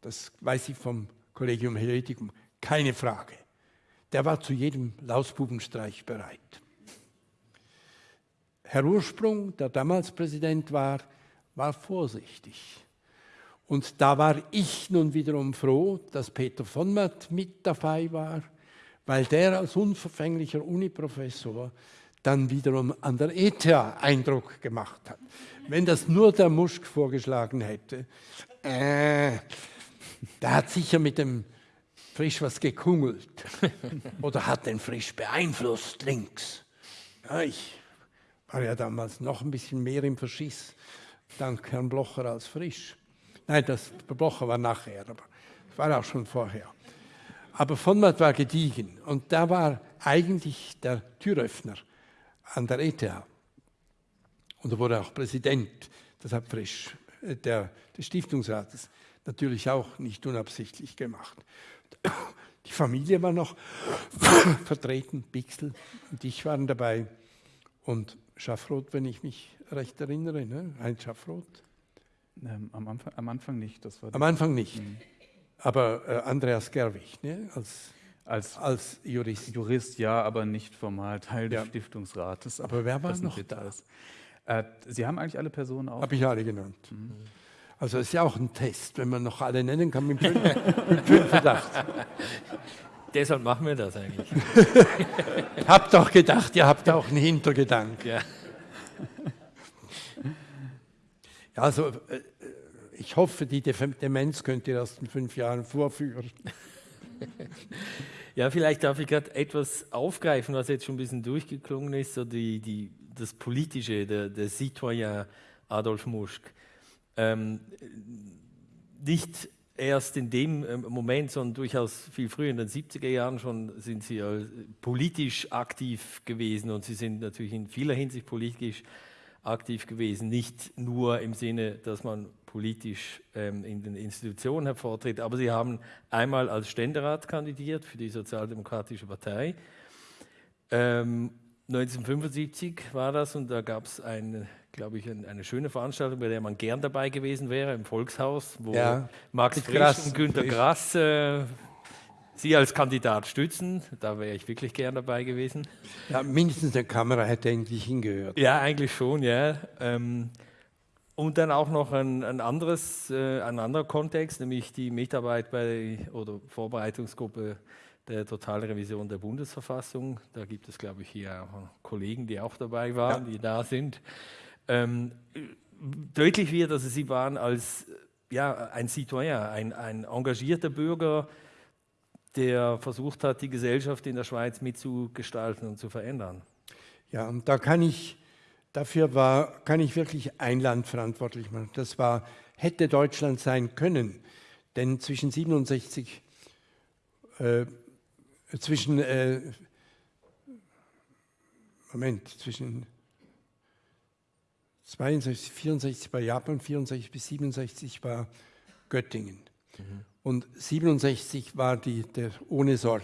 S3: Das weiß ich vom Collegium Helveticum. Keine Frage. Der war zu jedem Lausbubenstreich bereit. Herr Ursprung, der damals Präsident war, war vorsichtig. Und da war ich nun wiederum froh, dass Peter von Matt mit dabei war, weil der als unverfänglicher Uniprofessor dann wiederum an der ETH Eindruck gemacht hat. Wenn das nur der Muschk vorgeschlagen hätte, äh, der hat sicher mit dem Frisch was gekungelt [LAUGHS] oder hat den Frisch beeinflusst links. Ja, ich war ja damals noch ein bisschen mehr im Verschiss, dank Herrn Blocher als Frisch. Nein, das Blocher war nachher, aber war auch schon vorher. Aber von Matt war gediegen und da war eigentlich der Türöffner an der ETH. Und er wurde auch Präsident, das hat Frisch, äh, der, des Stiftungsrates, natürlich auch nicht unabsichtlich gemacht. [COUGHS] Die Familie war noch [COUGHS] vertreten, Bixel und ich waren dabei. Und Schaffroth, wenn ich mich recht erinnere, ne? Heinz Schaffroth.
S4: Ähm, am, Anfang, am, Anfang, nicht. Das
S3: war am Anfang nicht. Mhm. Aber äh, Andreas Gerwig ne? als, als, als Jurist.
S4: Jurist, ja, aber nicht formal Teil ja. des Stiftungsrates.
S3: Aber wer war noch da?
S4: Äh, Sie haben eigentlich alle Personen auch?
S3: Habe ich alle genannt. Mhm. Also ist ja auch ein Test, wenn man noch alle nennen kann mit fünf [LAUGHS] Verdacht.
S2: Deshalb machen wir das eigentlich. [LAUGHS]
S3: habt doch gedacht, ihr habt auch einen Hintergedanken. Ja. Also äh, ich hoffe, die Demenz könnt ihr erst in fünf Jahren vorführen.
S2: ja, vielleicht darf ich gerade etwas aufgreifen, was jetzt schon ein bisschen durchgeklungen ist, so die, die, das Politische, der, der Citoyen Adolf Muschk. Ähm, nicht erst in dem ähm, Moment, sondern durchaus viel früher, in den 70er Jahren schon, sind sie politisch aktiv gewesen und sie sind natürlich in vieler Hinsicht politisch aktiv gewesen, nicht nur im Sinne, dass man politisch ähm, in den Institutionen hervortritt, aber sie haben einmal als Ständerat kandidiert für die Sozialdemokratische Partei. Ähm, 1975 war das und da gab es eine, glaube ich, eine, schöne Veranstaltung, bei der man gern dabei gewesen wäre, im Volkshaus, wo ja, Max Frisch und Günter Grass äh, Sie als Kandidat stützen. Da wäre ich wirklich gern dabei gewesen.
S3: Ja, mindestens eine Kamera hätte eigentlich hingehört.
S2: Ja, eigentlich schon, ja. Ähm, und dann auch noch ein, ein, anderes, äh, ein anderer Kontext, nämlich die Mitarbeit bei oder Vorbereitungsgruppe der Totalrevision der Bundesverfassung. Da gibt es, glaube ich, hier auch Kollegen, die auch dabei waren, ja. die da sind. Ähm, deutlich wird, dass sie waren als ja, ein Citoyen, ein, ein engagierter Bürger, der versucht hat, die Gesellschaft in der Schweiz mitzugestalten und zu verändern.
S3: Ja, und da kann ich, dafür war, kann ich wirklich ein Land verantwortlich machen. Das war, hätte Deutschland sein können. Denn zwischen 67, äh, zwischen, äh, Moment, zwischen 62, 64 war Japan, 64 bis 67 war Göttingen. Mhm. Und 67 war die, der Ohne Sorg,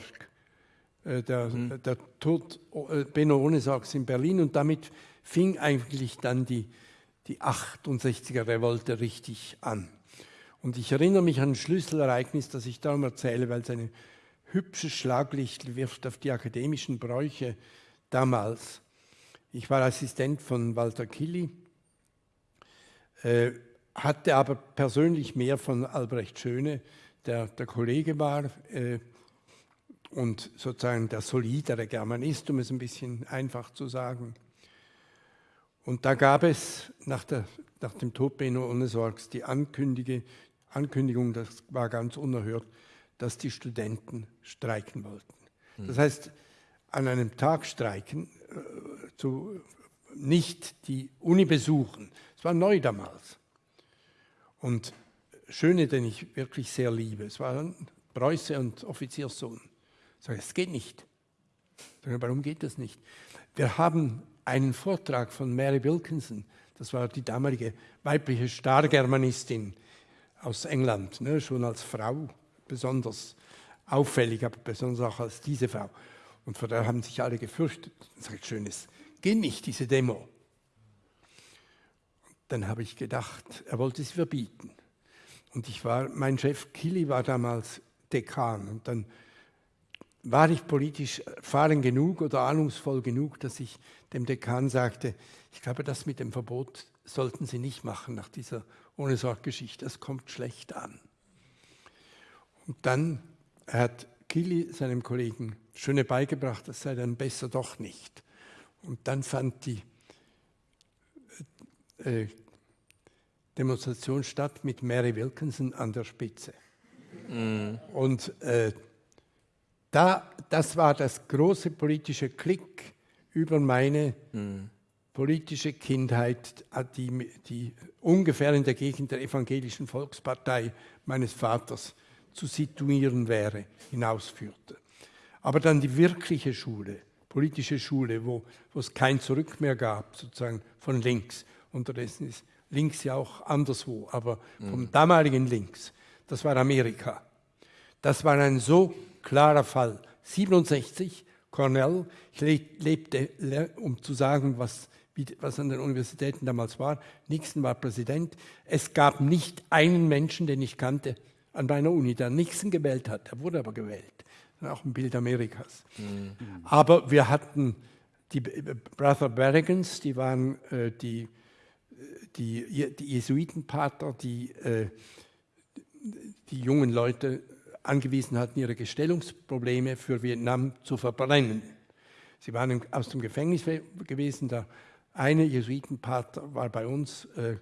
S3: äh, der, mhm. der Tod äh, Benno Ohne Sorgs in Berlin und damit fing eigentlich dann die, die 68er Revolte richtig an. Und ich erinnere mich an ein Schlüsselereignis, das ich darum erzähle, weil es ein hübsches Schlaglicht wirft auf die akademischen Bräuche damals. Ich war Assistent von Walter Killy, äh, hatte aber persönlich mehr von Albrecht Schöne, der, der Kollege war äh, und sozusagen der solidere Germanist, um es ein bisschen einfach zu sagen. Und da gab es nach, der, nach dem Tod Benno Ohnesorgs die Ankündigung, das war ganz unerhört, dass die Studenten streiken wollten. Hm. Das heißt, an einem Tag streiken, äh, zu, nicht die Uni besuchen. Es war neu damals. Und Schöne, den ich wirklich sehr liebe. Es waren Preuße und Offizierssohn. Ich sage, es geht nicht. Ich sage, warum geht das nicht? Wir haben einen Vortrag von Mary Wilkinson, das war die damalige weibliche Stargermanistin aus England, ne, schon als Frau besonders auffällig, aber besonders auch als diese Frau. Und vor der haben sich alle gefürchtet. Sage, schönes, geht nicht, diese Demo. Dann habe ich gedacht, er wollte sie verbieten. Und ich war, mein Chef Kili war damals Dekan und dann war ich politisch erfahren genug oder ahnungsvoll genug, dass ich dem Dekan sagte, ich glaube, das mit dem Verbot sollten Sie nicht machen nach dieser ohne Sorggeschichte, das kommt schlecht an. Und dann hat Kili seinem Kollegen Schöne beigebracht, das sei dann besser doch nicht. Und dann fand die äh, Demonstration statt mit Mary Wilkinson an der Spitze. Mm. Und äh, da, das war das große politische Klick über meine mm. politische Kindheit, äh, die, die ungefähr in der Gegend der evangelischen Volkspartei meines Vaters zu situieren wäre, hinausführte. Aber dann die wirkliche Schule, politische Schule, wo, wo es kein Zurück mehr gab, sozusagen von links. Unterdessen ist links ja auch anderswo, aber vom mhm. damaligen links, das war Amerika. Das war ein so klarer Fall. 67, Cornell, ich lebte, um zu sagen, was, was an den Universitäten damals war. Nixon war Präsident. Es gab nicht einen Menschen, den ich kannte an meiner Uni, der Nixon gewählt hat. Er wurde aber gewählt. Auch ein Bild Amerikas. Mhm. Aber wir hatten die Brother Berrigans, die waren äh, die die, die Jesuitenpater, die äh, die jungen Leute angewiesen hatten, ihre Gestellungsprobleme für Vietnam zu verbrennen. Sie waren aus dem Gefängnis gewesen. Der eine Jesuitenpater war bei uns äh,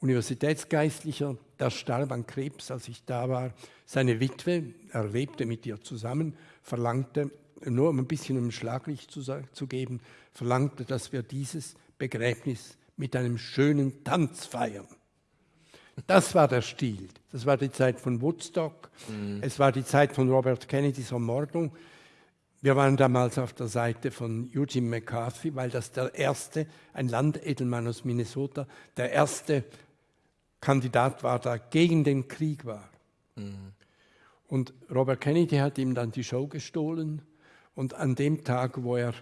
S3: Universitätsgeistlicher, der starb an Krebs, als ich da war. Seine Witwe, er lebte mit ihr zusammen, verlangte, nur um ein bisschen um Schlaglicht zu, zu geben, verlangte, dass wir dieses Begräbnis mit einem schönen Tanz feiern. Das war der Stil. Das war die Zeit von Woodstock. Mhm. Es war die Zeit von Robert Kennedys Ermordung. Wir waren damals auf der Seite von Eugene McCarthy, weil das der erste, ein Landedelmann aus Minnesota, der erste Kandidat war, der gegen den Krieg war. Mhm. Und Robert Kennedy hat ihm dann die Show gestohlen. Und an dem Tag, wo er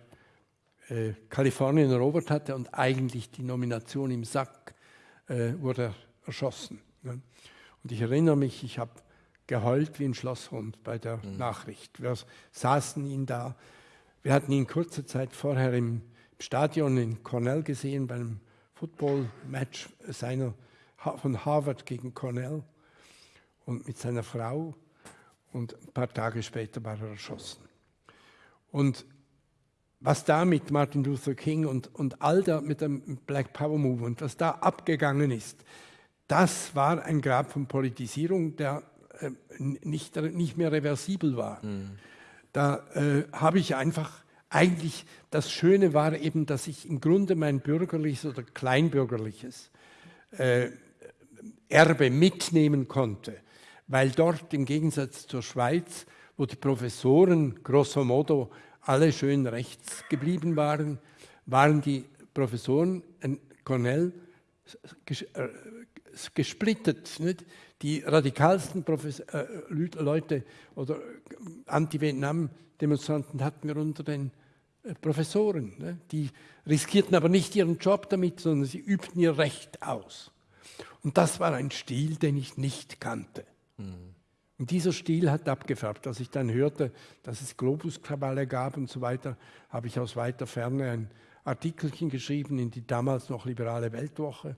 S3: äh, Kalifornien erobert hatte und eigentlich die Nomination im Sack, äh, wurde er erschossen. Ne? Und ich erinnere mich, ich habe geheult wie ein Schlosshund bei der mhm. Nachricht. Wir saßen ihn da. Wir hatten ihn kurze Zeit vorher im Stadion in Cornell gesehen, bei einem Football-Match seiner, von Harvard gegen Cornell und mit seiner Frau. Und ein paar Tage später war er erschossen. Und was da mit Martin Luther King und, und all der mit dem Black Power Movement, was da abgegangen ist, das war ein Grab von Politisierung, der äh, nicht, nicht mehr reversibel war. Mhm. Da äh, habe ich einfach, eigentlich, das Schöne war eben, dass ich im Grunde mein bürgerliches oder kleinbürgerliches äh, Erbe mitnehmen konnte, weil dort im Gegensatz zur Schweiz, wo die Professoren grosso modo alle schön rechts geblieben waren, waren die Professoren in Cornell äh, gesplittet. Nicht? Die radikalsten Profes äh, Leute oder Anti-Vietnam-Demonstranten hatten wir unter den äh, Professoren. Ne? Die riskierten aber nicht ihren Job damit, sondern sie übten ihr Recht aus. Und das war ein Stil, den ich nicht kannte. Mhm. Und dieser Stil hat abgefärbt. Als ich dann hörte, dass es Globuskrawalle gab und so weiter, habe ich aus weiter Ferne ein Artikelchen geschrieben in die damals noch liberale Weltwoche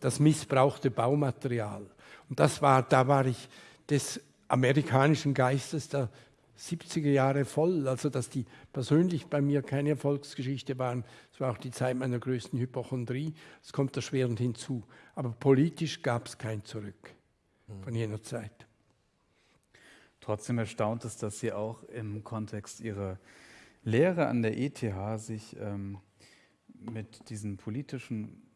S3: das missbrauchte Baumaterial. Und das war, da war ich des amerikanischen Geistes der 70er Jahre voll, also dass die persönlich bei mir keine Erfolgsgeschichte waren. Es war auch die Zeit meiner größten Hypochondrie. Es kommt erschwerend hinzu. Aber politisch gab es kein Zurück von jener Zeit.
S4: Trotzdem erstaunt es, dass Sie auch im Kontext Ihrer Lehre an der ETH sich ähm, mit diesen politischen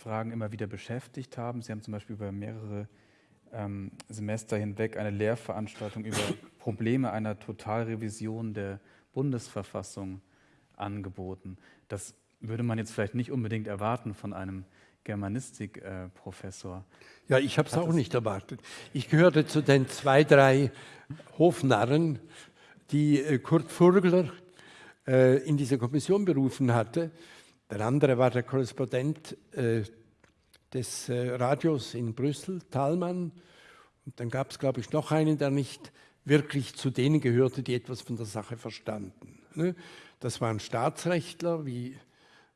S4: Fragen immer wieder beschäftigt haben. Sie haben zum Beispiel über mehrere ähm, Semester hinweg eine Lehrveranstaltung über [COUGHS] Probleme einer Totalrevision der Bundesverfassung angeboten. Das würde man jetzt vielleicht nicht unbedingt erwarten von einem Germanistikprofessor.
S3: Äh, ja, ich habe es auch nicht erwartet. Ich gehörte zu den zwei, drei Hofnarren, die äh, Kurt Furgler äh, in diese Kommission berufen hatte der andere war der Korrespondent äh, des äh, Radios in Brüssel, Thalmann. Und dann gab es, glaube ich, noch einen, der nicht wirklich zu denen gehörte, die etwas von der Sache verstanden. Ne? Das waren Staatsrechtler wie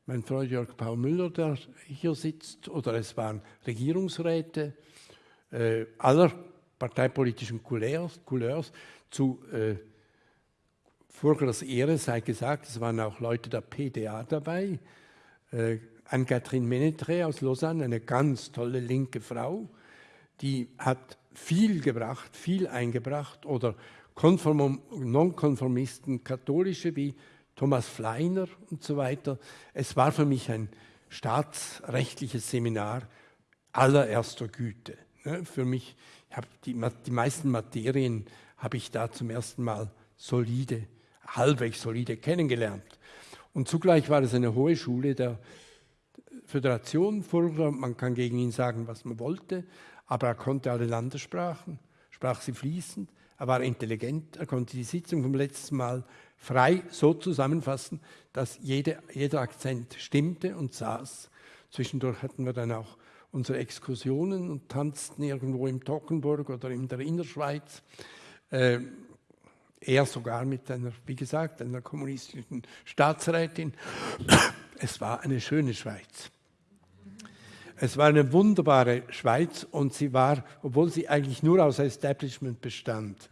S3: mein Freund Jörg Paul Müller, der hier sitzt, oder es waren Regierungsräte äh, aller parteipolitischen Couleurs, Couleurs zu äh, Furglers Ehre sei gesagt, es waren auch Leute der PDA dabei, äh, Anne-Catherine Menetre aus Lausanne, eine ganz tolle linke Frau, die hat viel gebracht, viel eingebracht oder Nonkonformisten, katholische wie Thomas Fleiner und so weiter. Es war für mich ein staatsrechtliches Seminar allererster Güte. Ne? Für mich, die, die meisten Materien habe ich da zum ersten Mal solide, halbwegs solide kennengelernt. Und zugleich war es eine hohe Schule der Föderation. Furger, man kann gegen ihn sagen, was man wollte, aber er konnte alle Landessprachen, sprach sie fließend, er war intelligent, er konnte die Sitzung vom letzten Mal frei so zusammenfassen, dass jede, jeder Akzent stimmte und saß. Zwischendurch hatten wir dann auch unsere Exkursionen und tanzten irgendwo im Tockenburg oder in der Innerschweiz. Äh, er sogar mit einer, wie gesagt, einer kommunistischen Staatsrätin. Es war eine schöne Schweiz. Es war eine wunderbare Schweiz und sie war, obwohl sie eigentlich nur aus Establishment bestand,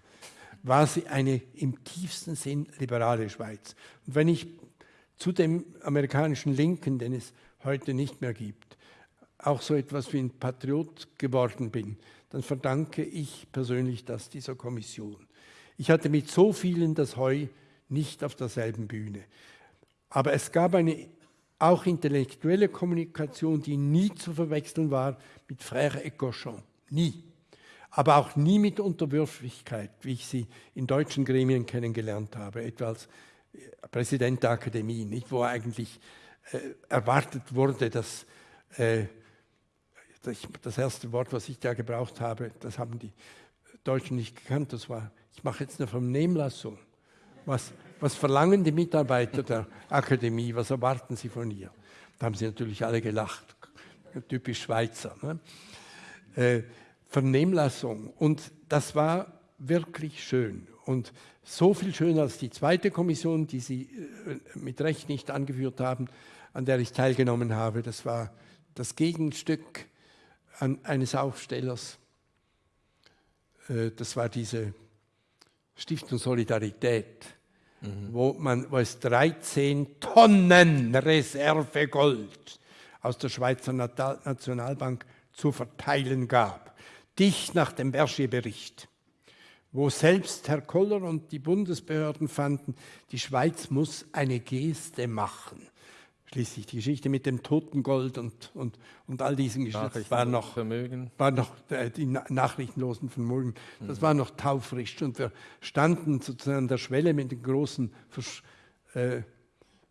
S3: war sie eine im tiefsten Sinn liberale Schweiz. Und wenn ich zu dem amerikanischen Linken, den es heute nicht mehr gibt, auch so etwas wie ein Patriot geworden bin, dann verdanke ich persönlich das dieser Kommission. Ich hatte mit so vielen das Heu nicht auf derselben Bühne. Aber es gab eine auch intellektuelle Kommunikation, die nie zu verwechseln war mit Frère Ecochon. Nie. Aber auch nie mit Unterwürfigkeit, wie ich sie in deutschen Gremien kennengelernt habe, etwa als äh, Präsident der Akademie, nicht, wo eigentlich äh, erwartet wurde, dass äh, das erste Wort, was ich da gebraucht habe, das haben die Deutschen nicht gekannt, das war, ich mache jetzt eine Vernehmlassung. Was, was verlangen die Mitarbeiter der Akademie, was erwarten sie von ihr? Da haben sie natürlich alle gelacht, typisch Schweizer. Ne? Äh, Vernehmlassung und das war wirklich schön und so viel schöner als die zweite Kommission, die Sie äh, mit Recht nicht angeführt haben, an der ich teilgenommen habe. Das war das Gegenstück eines Aufstellers. Äh, das war diese Stiftung Solidarität, mhm. wo, man, wo es 13 Tonnen Reservegold aus der Schweizer Nationalbank zu verteilen gab, dicht nach dem Berger-Bericht, wo selbst Herr Koller und die Bundesbehörden fanden, die Schweiz muss eine Geste machen schließlich die Geschichte mit dem Totengold und, und, und all diesen Geschichten war noch, Vermögen. war noch äh, die na nachrichtenlosen Vermögen, das mhm. war noch taufrisch und wir standen sozusagen an der Schwelle mit den großen Vers äh,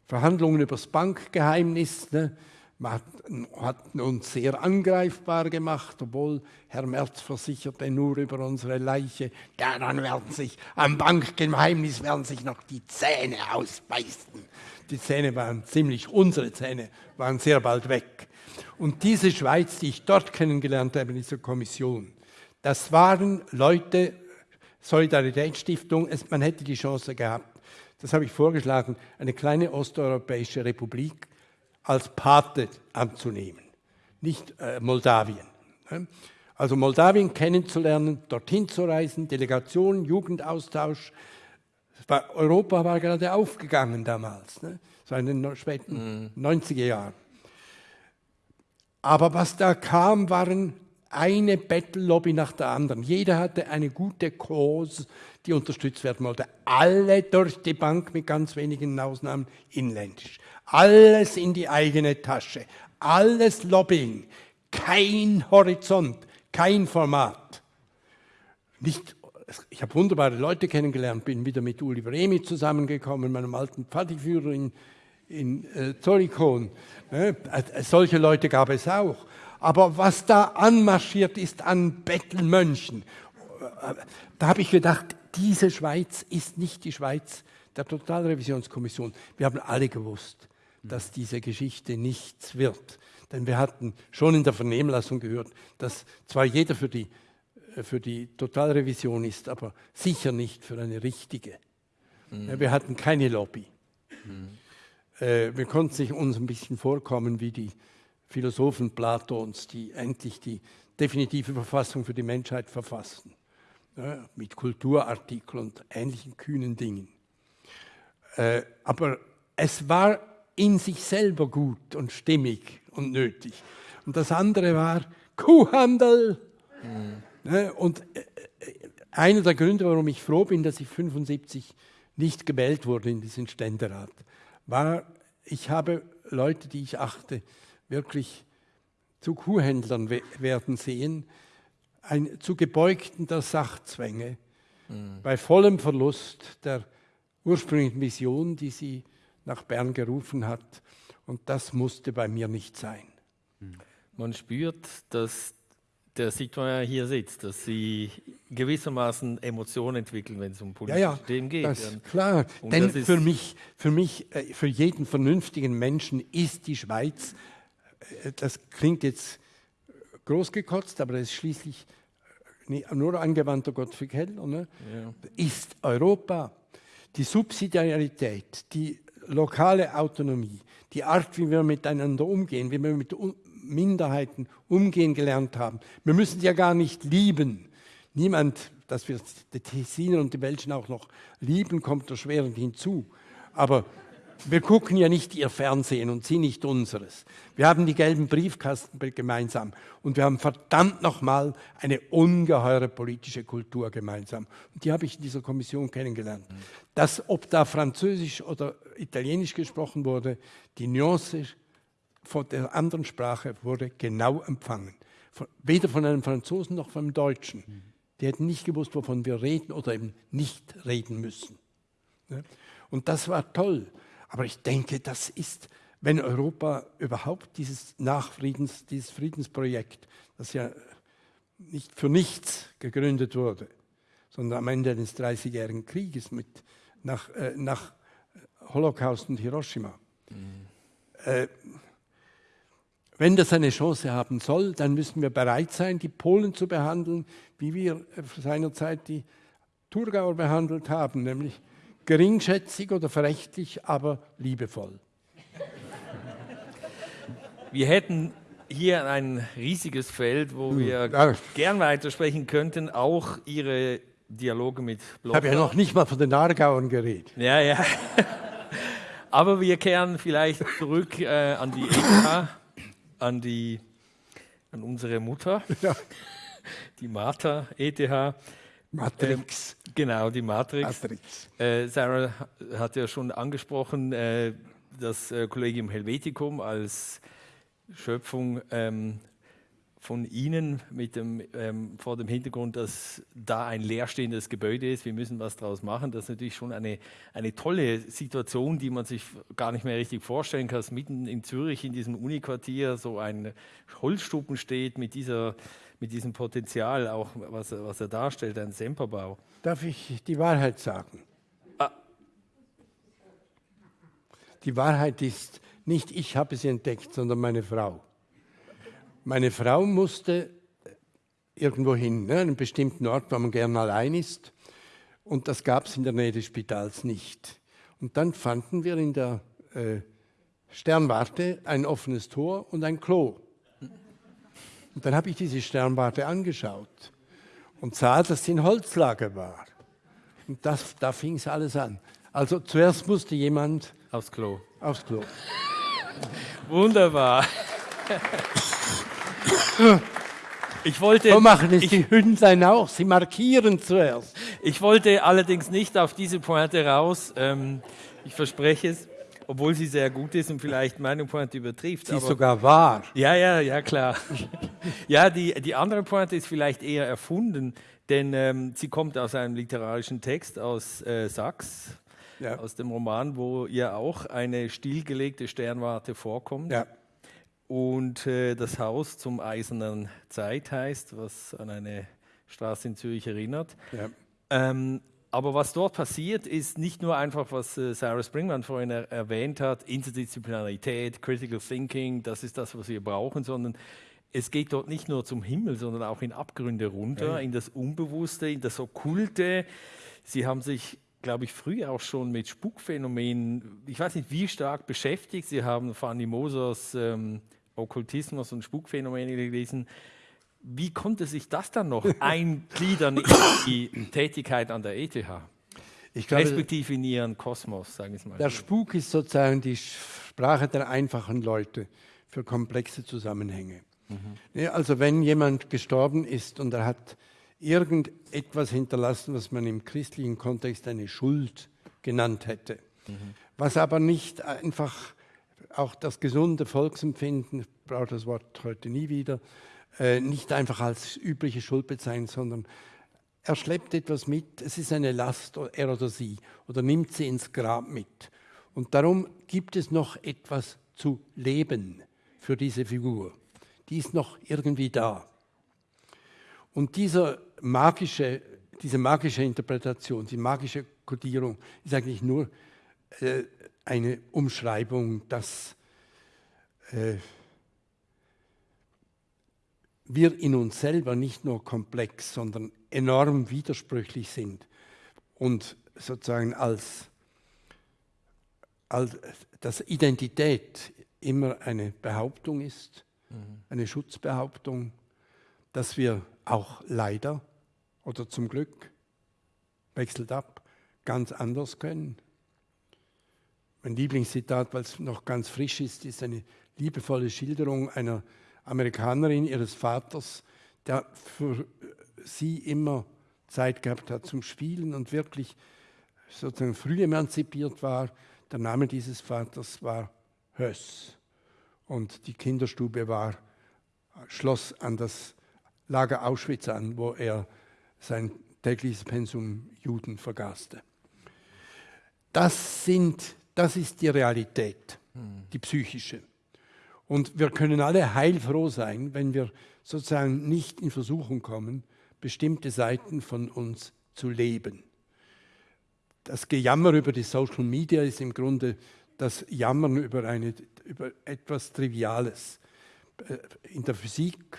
S3: Verhandlungen über das Bankgeheimnis. Ne? Man hat, hat, uns sehr angreifbar gemacht, obwohl Herr Merz versicherte nur über unsere Leiche, ja, dann werden sich am Bankgeheimnis werden sich noch die Zähne ausbeißen die Zähne waren ziemlich, unsere Zähne waren sehr bald weg. Und diese Schweiz, die ich dort kennengelernt habe in dieser Kommission, das waren Leute, Solidaritätsstiftung, man hätte die Chance gehabt, das habe ich vorgeschlagen, eine kleine osteuropäische Republik als Pate anzunehmen, nicht äh, Moldawien. Ne? Also Moldawien kennenzulernen, dorthin zu reisen, Delegation, Jugendaustausch, war, Europa war gerade aufgegangen damals, ne? so in den späten mhm. 90er Jahren. Aber was da kam, waren eine Battle-Lobby nach der anderen. Jeder hatte eine gute Cause, die unterstützt werden wollte. Alle durch die Bank, mit ganz wenigen Ausnahmen, inländisch. Alles in die eigene Tasche. Alles Lobbying. Kein Horizont, kein Format. Nicht ich habe wunderbare Leute kennengelernt, bin wieder mit Uli Bremi zusammengekommen, meinem alten Pfadiführer in, in äh, Zorikon. Ne? Äh, solche Leute gab es auch. Aber was da anmarschiert ist an Bettelmönchen, äh, da habe ich gedacht, diese Schweiz ist nicht die Schweiz der Totalrevisionskommission. Wir haben alle gewusst, dass diese Geschichte nichts wird. Denn wir hatten schon in der Vernehmlassung gehört, dass zwar jeder für die äh, für die Totalrevision ist, aber sicher nicht für eine richtige. Mhm. Wir hatten keine Lobby. Mhm. Wir konnten sich uns ein bisschen vorkommen wie die Philosophen Platons, die endlich die definitive Verfassung für die Menschheit verfassten, ja, mit Kulturartikeln und ähnlichen kühnen Dingen. Äh, aber es war in sich selber gut und stimmig und nötig. Und das andere war Kuhhandel. Mhm. Ne? Und äh, äh, einer der Gründe, warum ich froh bin, dass ich 75 nicht gewählt wurde in diesen Ständerat, war, ich habe Leute, die ich achte, wirklich zu Kuhhändlern werden sehen, ein, zu Gebeugten der Sachzwänge, mhm. bei vollem Verlust der ursprünglichen Vision, die sie nach Bern gerufen hat. Und das musste bei mir nicht sein.
S2: Man spürt, dass der Citoyen hier sitzt, dass sie gewissermaßen Emotionen entwickeln, wenn es um politische ja, ja, Themen geht.
S3: Das klar, Und denn für mich, für mich, äh, für jeden vernünftigen Menschen ist die Schweiz, äh, das klingt jetzt großgekotzt, aber das ist schließlich äh, nur angewandter Gottfried Heller, ne? ja. ist Europa. Die Subsidiarität, die lokale Autonomie, die Art, wie wir miteinander umgehen, wie wir mit Minderheiten umgehen gelernt haben. Wir müssen sie ja gar nicht lieben. Niemand, dass wir die Tessiner und die Welschen auch noch lieben, kommt erschwerend hinzu. Aber Wir gucken ja nicht ihr Fernsehen und sie nicht unseres. Wir haben die gelben Briefkasten gemeinsam und wir haben verdammt nochmal eine ungeheure politische Kultur gemeinsam. Und die habe ich in dieser Kommission kennengelernt. Mhm. Dass, ob da Französisch oder Italienisch gesprochen wurde, die Nuance von der anderen Sprache wurde genau empfangen. Von, weder von einem Franzosen noch von einem Deutschen. Mhm. Die hätten nicht gewusst, wovon wir reden oder eben nicht reden müssen. Und das war toll. Aber ich denke, das ist, wenn Europa überhaupt dieses Nachfriedens, dieses Friedensprojekt, das ja nicht für nichts gegründet wurde, sondern am Ende des Dreißigjährigen Krieges mit, nach, äh, nach Holocaust und Hiroshima. Mhm. Äh, wenn das eine Chance haben soll, dann müssen wir bereit sein, die Polen zu behandeln, wie wir seinerzeit die Thurgauer behandelt haben, nämlich geringschätzig oder verächtlich, aber liebevoll.
S2: Wir hätten hier ein riesiges Feld, wo hm, wir ja. gern weitersprechen könnten, auch Ihre Dialoge mit
S3: Blocher. Ich habe ja noch nicht mal von den Aargauern geredet.
S2: Ja, ja. [LAUGHS] Aber wir kehren vielleicht zurück äh, an die EK, an, die, an unsere Mutter, [LAUGHS] ja. die Martha ETH.
S3: Matrix.
S2: Ähm, genau, die Matrix. Matrix. Äh, Sarah hat ja schon angesprochen, äh, das äh, Collegium Helveticum als Schöpfung ähm, von Ihnen mit dem, ähm, vor dem Hintergrund, dass da ein leerstehendes Gebäude ist. Wir müssen was daraus machen. Das ist natürlich schon eine, eine tolle Situation, die man sich gar nicht mehr richtig vorstellen kann, dass mitten in Zürich in diesem Uniquartier so ein Holzstuppen steht mit dieser mit diesem Potenzial, auch was, was er darstellt, ein Semperbau.
S3: Darf ich die Wahrheit sagen? Ah. Die Wahrheit ist, nicht ich habe sie entdeckt, sondern meine Frau. Meine Frau musste irgendwo hin, ne, einen bestimmten Ort, wo man gern allein ist. Und das gab es in der Nähe des Spitals nicht. Und dann fanden wir in der äh, Sternwarte ein offenes Tor und ein Klo. Und dann habe ich diese Sternwarte angeschaut und sah, dass sie ein Holzlager war. Und das, da fing es alles an. Also zuerst musste jemand
S2: aufs Klo.
S3: Aufs Klo.
S2: Wunderbar. Ich wollte,
S3: so machen es ich, die Hündlein auch, sie markieren zuerst.
S2: Ich wollte allerdings nicht auf diese Pointe raus, ähm, ich verspreche es obwohl sie sehr gut ist und vielleicht meine Pointe übertrifft.
S3: Sie ist sogar wahr.
S2: Ja, ja, ja, klar. [LAUGHS] ja, die, die andere Pointe ist vielleicht eher erfunden, denn ähm, sie kommt aus einem literarischen Text aus äh, Sachs, ja. aus dem Roman, wo ja auch eine stillgelegte Sternwarte vorkommt. Ja. Und äh, das Haus zum Eisernen Zeit heißt, was an eine Straße in Zürich erinnert. Ja. Ähm, aber was dort passiert, ist nicht nur einfach, was äh, Sarah Springman vorhin er erwähnt hat, Interdisziplinarität, Critical Thinking, das ist das, was wir brauchen, sondern es geht dort nicht nur zum Himmel, sondern auch in Abgründe runter, okay. in das Unbewusste, in das Okkulte. Sie haben sich, glaube ich, früh auch schon mit Spukphänomenen, ich weiß nicht wie stark beschäftigt. Sie haben Fanny Mosers ähm, Okkultismus und Spukphänomene gelesen. Wie konnte sich das dann noch [LAUGHS] eingliedern in die Tätigkeit an der ETH? Ich glaube, Respektive in ihren Kosmos, sagen wir mal.
S3: Der Spuk ist sozusagen die Sprache der einfachen Leute für komplexe Zusammenhänge. Mhm. Also wenn jemand gestorben ist und er hat irgendetwas hinterlassen, was man im christlichen Kontext eine Schuld genannt hätte, mhm. was aber nicht einfach auch das gesunde Volksempfinden, ich brauche das Wort heute nie wieder, äh, nicht einfach als übliche Schuld bezeichnen, sondern er schleppt etwas mit, es ist eine Last, er oder sie, oder nimmt sie ins Grab mit. Und darum gibt es noch etwas zu leben für diese Figur. Die ist noch irgendwie da. Und dieser magische, diese magische Interpretation, die magische Kodierung ist eigentlich nur äh, eine Umschreibung, dass äh, wir in uns selber nicht nur komplex, sondern enorm widersprüchlich sind und sozusagen als, als dass Identität immer eine Behauptung ist, mhm. eine Schutzbehauptung, dass wir auch leider oder zum Glück wechselt ab, ganz anders können. Mein Lieblingszitat, weil es noch ganz frisch ist, ist eine liebevolle Schilderung einer Amerikanerin ihres Vaters, der für sie immer Zeit gehabt hat zum Spielen und wirklich sozusagen früh emanzipiert war. Der Name dieses Vaters war Höss. Und die Kinderstube war, schloss an das Lager Auschwitz an, wo er sein tägliches Pensum Juden vergaßte. Das, sind, das ist die Realität, die psychische. Und wir können alle heilfroh sein, wenn wir sozusagen nicht in Versuchung kommen, bestimmte Seiten von uns zu leben. Das Gejammer über die Social Media ist im Grunde das Jammern über, eine, über etwas Triviales. Äh, in der Physik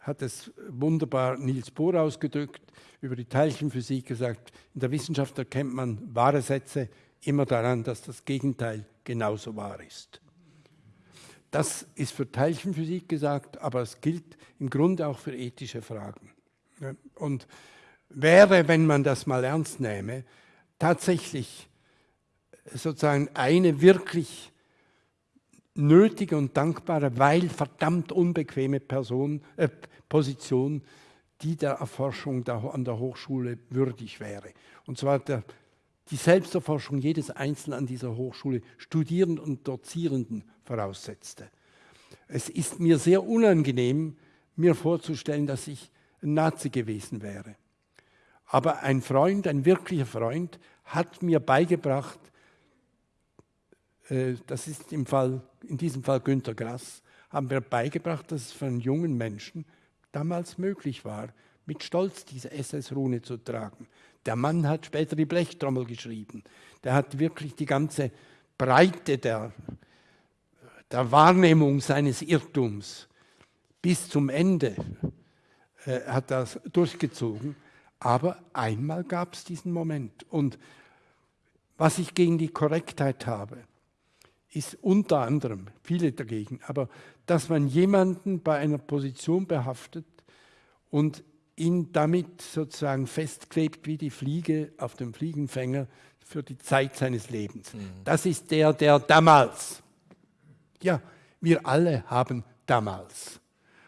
S3: hat es wunderbar Niels Bohr ausgedrückt, über die Teilchenphysik gesagt, in der Wissenschaft erkennt man wahre Sätze immer daran, dass das Gegenteil genauso wahr ist. Das ist für Teilchenphysik gesagt, aber es gilt im Grunde auch für ethische Fragen. Und wäre, wenn man das mal ernst nähme, tatsächlich sozusagen eine wirklich nötige und dankbare, weil verdammt unbequeme Person, äh, Position, die der Erforschung an der Hochschule würdig wäre. Und zwar der, die Selbsterforschung jedes Einzelnen an dieser Hochschule, Studierenden und Dozierenden voraussetzte. Es ist mir sehr unangenehm, mir vorzustellen, dass ich ein Nazi gewesen wäre. Aber ein Freund, ein wirklicher Freund, hat mir beigebracht, äh, das ist im Fall, in diesem Fall Günter Grass, haben mir beigebracht, dass es für einen jungen Menschen damals möglich war, mit Stolz diese SS-Rune zu tragen. Der Mann hat später die Blechtrommel geschrieben. Der hat wirklich die ganze Breite der, der Wahrnehmung seines Irrtums bis zum Ende äh, hat das durchgezogen. Aber einmal gab es diesen Moment. Und was ich gegen die Korrektheit habe, ist unter anderem, viele dagegen, aber dass man jemanden bei einer Position behaftet und ihn damit sozusagen festklebt wie die Fliege auf dem Fliegenfänger für die Zeit seines Lebens. Mhm. Das ist der, der damals. Ja, wir alle haben damals.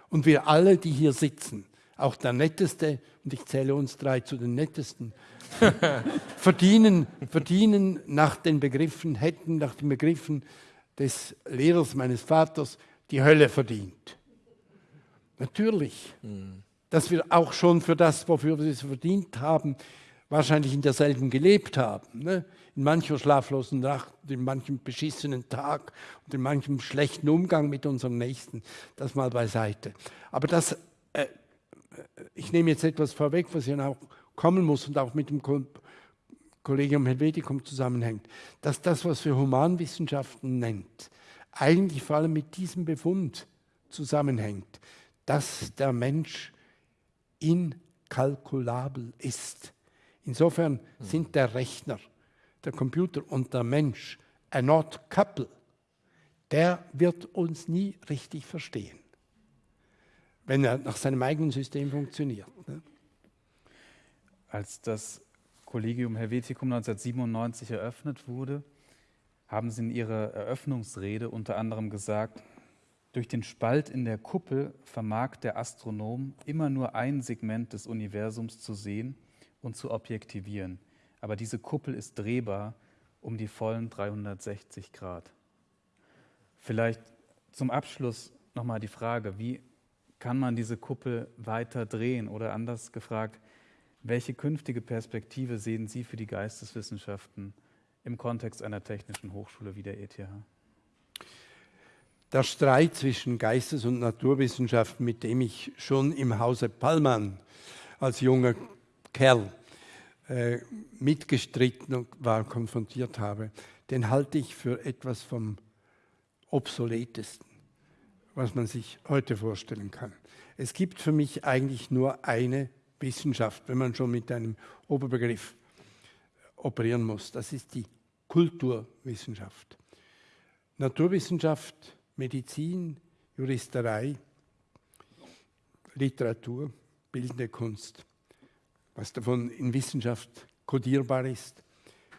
S3: Und wir alle, die hier sitzen, auch der Netteste, und ich zähle uns drei zu den Nettesten, [LAUGHS] verdienen, verdienen nach den Begriffen, hätten nach den Begriffen des Lehrers meines Vaters die Hölle verdient. Natürlich, mhm. Dass wir auch schon für das, wofür wir es verdient haben, wahrscheinlich in derselben gelebt haben. Ne? In mancher schlaflosen Nacht, in manchem beschissenen Tag und in manchem schlechten Umgang mit unserem Nächsten. Das mal beiseite. Aber das äh, ich nehme jetzt etwas vorweg, was ja auch kommen muss und auch mit dem Kollegium Helveticum zusammenhängt, dass das, was wir Humanwissenschaften nennt, eigentlich vor allem mit diesem Befund zusammenhängt, dass der Mensch inkalkulabel ist. Insofern sind der Rechner, der Computer und der Mensch ein not couple. Der wird uns nie richtig verstehen wenn er nach seinem eigenen System funktioniert. Ne?
S4: Als das Collegium Helveticum 1997 eröffnet wurde, haben Sie in Ihrer Eröffnungsrede unter anderem gesagt, durch den Spalt in der Kuppel vermag der Astronom immer nur ein Segment des Universums zu sehen und zu objektivieren. Aber diese Kuppel ist drehbar um die vollen 360 Grad. Vielleicht zum Abschluss nochmal die Frage, wie kann man diese Kuppel weiter drehen? Oder anders gefragt, welche künftige Perspektive sehen Sie für die Geisteswissenschaften im Kontext einer technischen Hochschule wie der ETH?
S3: Der Streit zwischen Geistes- und Naturwissenschaften, mit dem ich schon im Hause Pallmann als junger Kerl äh, mitgestritten war, konfrontiert habe, den halte ich für etwas vom obsoletesten was man sich heute vorstellen kann. Es gibt für mich eigentlich nur eine Wissenschaft, wenn man schon mit einem Oberbegriff operieren muss. Das ist die Kulturwissenschaft. Naturwissenschaft, Medizin, Juristerei, Literatur, bildende Kunst, was davon in Wissenschaft kodierbar ist,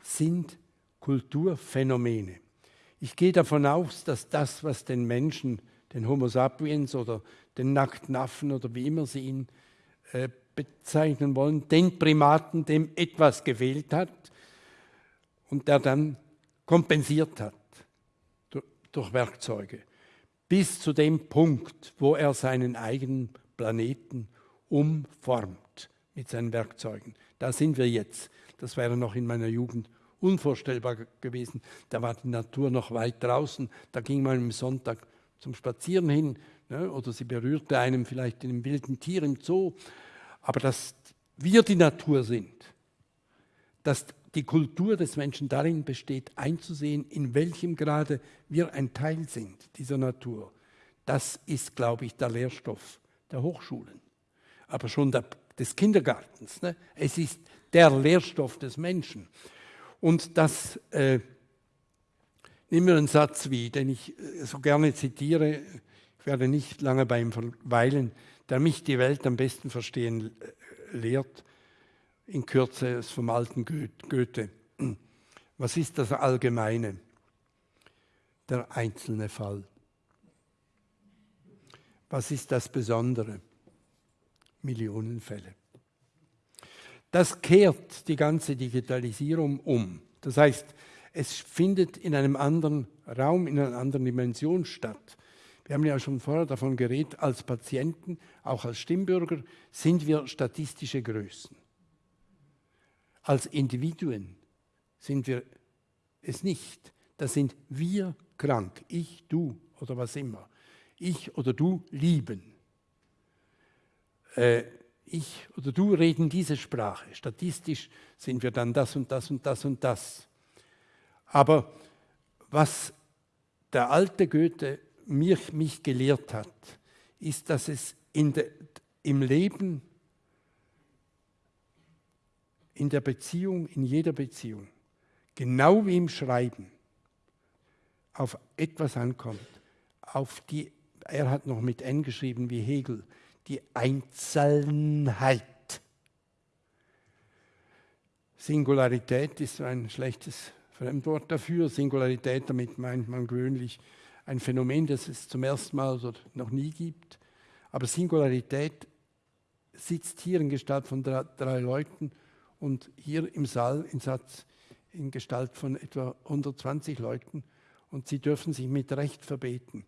S3: sind Kulturphänomene. Ich gehe davon aus, dass das, was den Menschen, den Homo sapiens oder den nackten Affen oder wie immer sie ihn äh, bezeichnen wollen, den Primaten, dem etwas gefehlt hat und der dann kompensiert hat durch, Werkzeuge, bis zu dem Punkt, wo er seinen eigenen Planeten umformt mit seinen Werkzeugen. Da sind wir jetzt. Das wäre noch in meiner Jugend unvorstellbar gewesen. Da war die Natur noch weit draußen. Da ging man am Sonntag zum Spazieren hin ne, oder sie berührte einem vielleicht in einem wilden Tier im Zoo. Aber dass wir die Natur sind, dass die Kultur des Menschen darin besteht, einzusehen, in welchem Grade wir ein Teil sind dieser Natur, das ist, glaube ich, der Lehrstoff der Hochschulen, aber schon der, des Kindergartens. Ne? Es ist der Lehrstoff des Menschen. Und das, äh, nehmen wir einen Satz wie, den ich äh, so gerne zitiere, ich werde nicht lange bei ihm verweilen, der mich die Welt am besten verstehen äh, lehrt, in Kürze ist vom alten Goethe. Was ist das Allgemeine? Der einzelne Fall. Was ist das Besondere? Millionenfälle. Das kehrt die ganze Digitalisierung um. Das heißt, es findet in einem anderen Raum, in einer anderen Dimension statt. Wir haben ja schon vorher davon geredet, als Patienten, auch als Stimmbürger, sind wir statistische Größen. Als Individuen sind wir es nicht. Da sind wir krank, ich, du oder was immer. Ich oder du lieben. Äh, ich oder du reden diese Sprache. Statistisch sind wir dann das und das und das und das. Aber was der alte Goethe mich, mich gelehrt hat, ist, dass es de, im Leben, in der Beziehung, in jeder Beziehung, genau wie im Schreiben, auf etwas ankommt, auf die, er hat noch mit N geschrieben wie Hegel, die Einzelnheit. Singularität ist ein schlechtes Fremdwort dafür. Singularität, damit meint man gewöhnlich ein Phänomen, das es zum ersten Mal oder noch nie gibt. Aber Singularität sitzt hier in Gestalt von drei, drei Leuten und hier im Saal in Satz in Gestalt von etwa 120 Leuten und sie dürfen sich mit Recht verbeten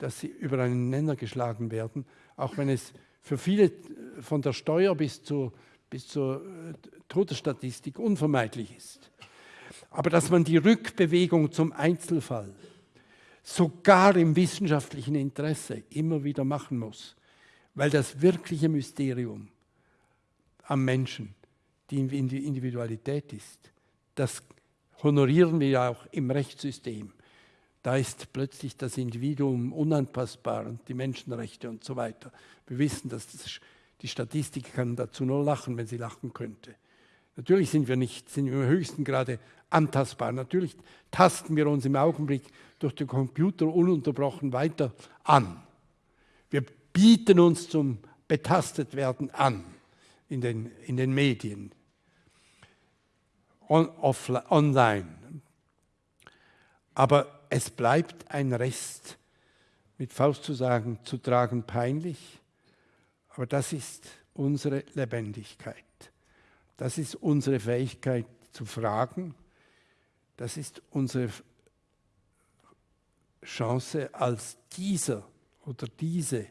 S3: dass sie über einen Nenner geschlagen werden, auch wenn es für viele äh, von der Steuer bis zur, bis zur äh, Todesstatistik unvermeidlich ist. Aber dass man die Rückbewegung zum Einzelfall sogar im wissenschaftlichen Interesse immer wieder machen muss, weil das wirkliche Mysterium am Menschen die Individualität ist, das honorieren wir ja auch im Rechtssystem da ist plötzlich das Individuum unanpassbar und die Menschenrechte und so weiter. Wir wissen, dass das, die Statistik kann dazu nur lachen, wenn sie lachen könnte. Natürlich sind wir nicht, sind wir im höchsten Grade antastbar. Natürlich tasten wir uns im Augenblick durch den Computer ununterbrochen weiter an. Wir bieten uns zum Betastetwerden an in den, in den Medien, on, offline, online. Aber es bleibt ein Rest, mit Faust zu sagen, zu tragen peinlich, aber das ist unsere Lebendigkeit. Das ist unsere Fähigkeit zu fragen. Das ist unsere Chance als dieser oder diese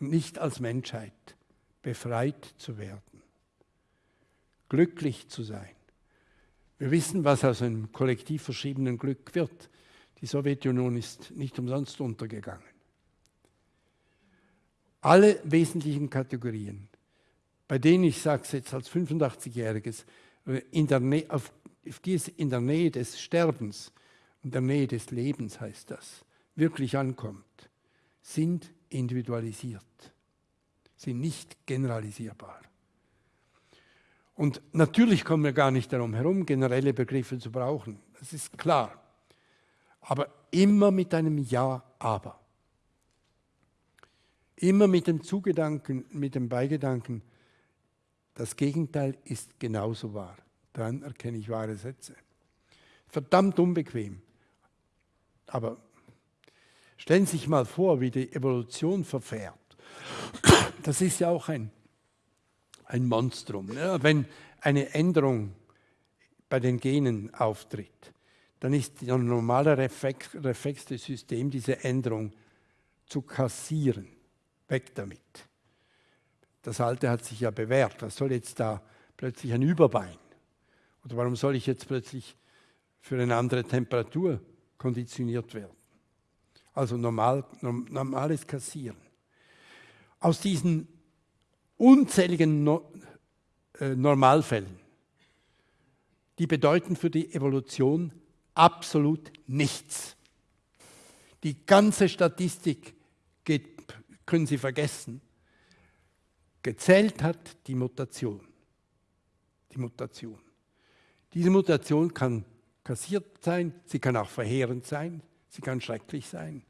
S3: und nicht als Menschheit befreit zu werden, glücklich zu sein. Wir wissen, was aus einem kollektiv verschriebenen Glück wird. Die Sowjetunion ist nicht umsonst untergegangen. Alle wesentlichen Kategorien, bei denen ich sage es jetzt als 85-Jähriges, in auf, die es in der Nähe des Sterbens in der Nähe des Lebens heißt das, wirklich ankommt, sind individualisiert, sind nicht generalisierbar. Und natürlich kommen wir gar nicht darum herum, generelle Begriffe zu brauchen. Das ist klar. Aber immer mit einem Ja, aber. Immer mit dem Zugedanken, mit dem Beigedanken, das Gegenteil ist genauso wahr. Dann erkenne ich wahre Sätze. Verdammt unbequem. Aber stellen Sie sich mal vor, wie die Evolution verfährt. Das ist ja auch ein, ein Monstrum. Ne? Wenn eine Änderung bei den Genen auftritt, dann ist der normale Reflex, Reflex des Systems, diese Änderung zu kassieren. Weg damit. Das Alte hat sich ja bewährt. Was soll jetzt da plötzlich ein Überbein? Oder warum soll ich jetzt plötzlich für eine andere Temperatur konditioniert werden? Also normal, normales Kassieren. Aus diesen unzähligen no äh, Normalfällen, die bedeuten für die Evolution absolut nichts. Die ganze Statistik geht, können Sie vergessen. Gezählt hat die Mutation. Die Mutation. Diese Mutation kann kassiert sein, sie kann auch verheerend sein, sie kann schrecklich sein.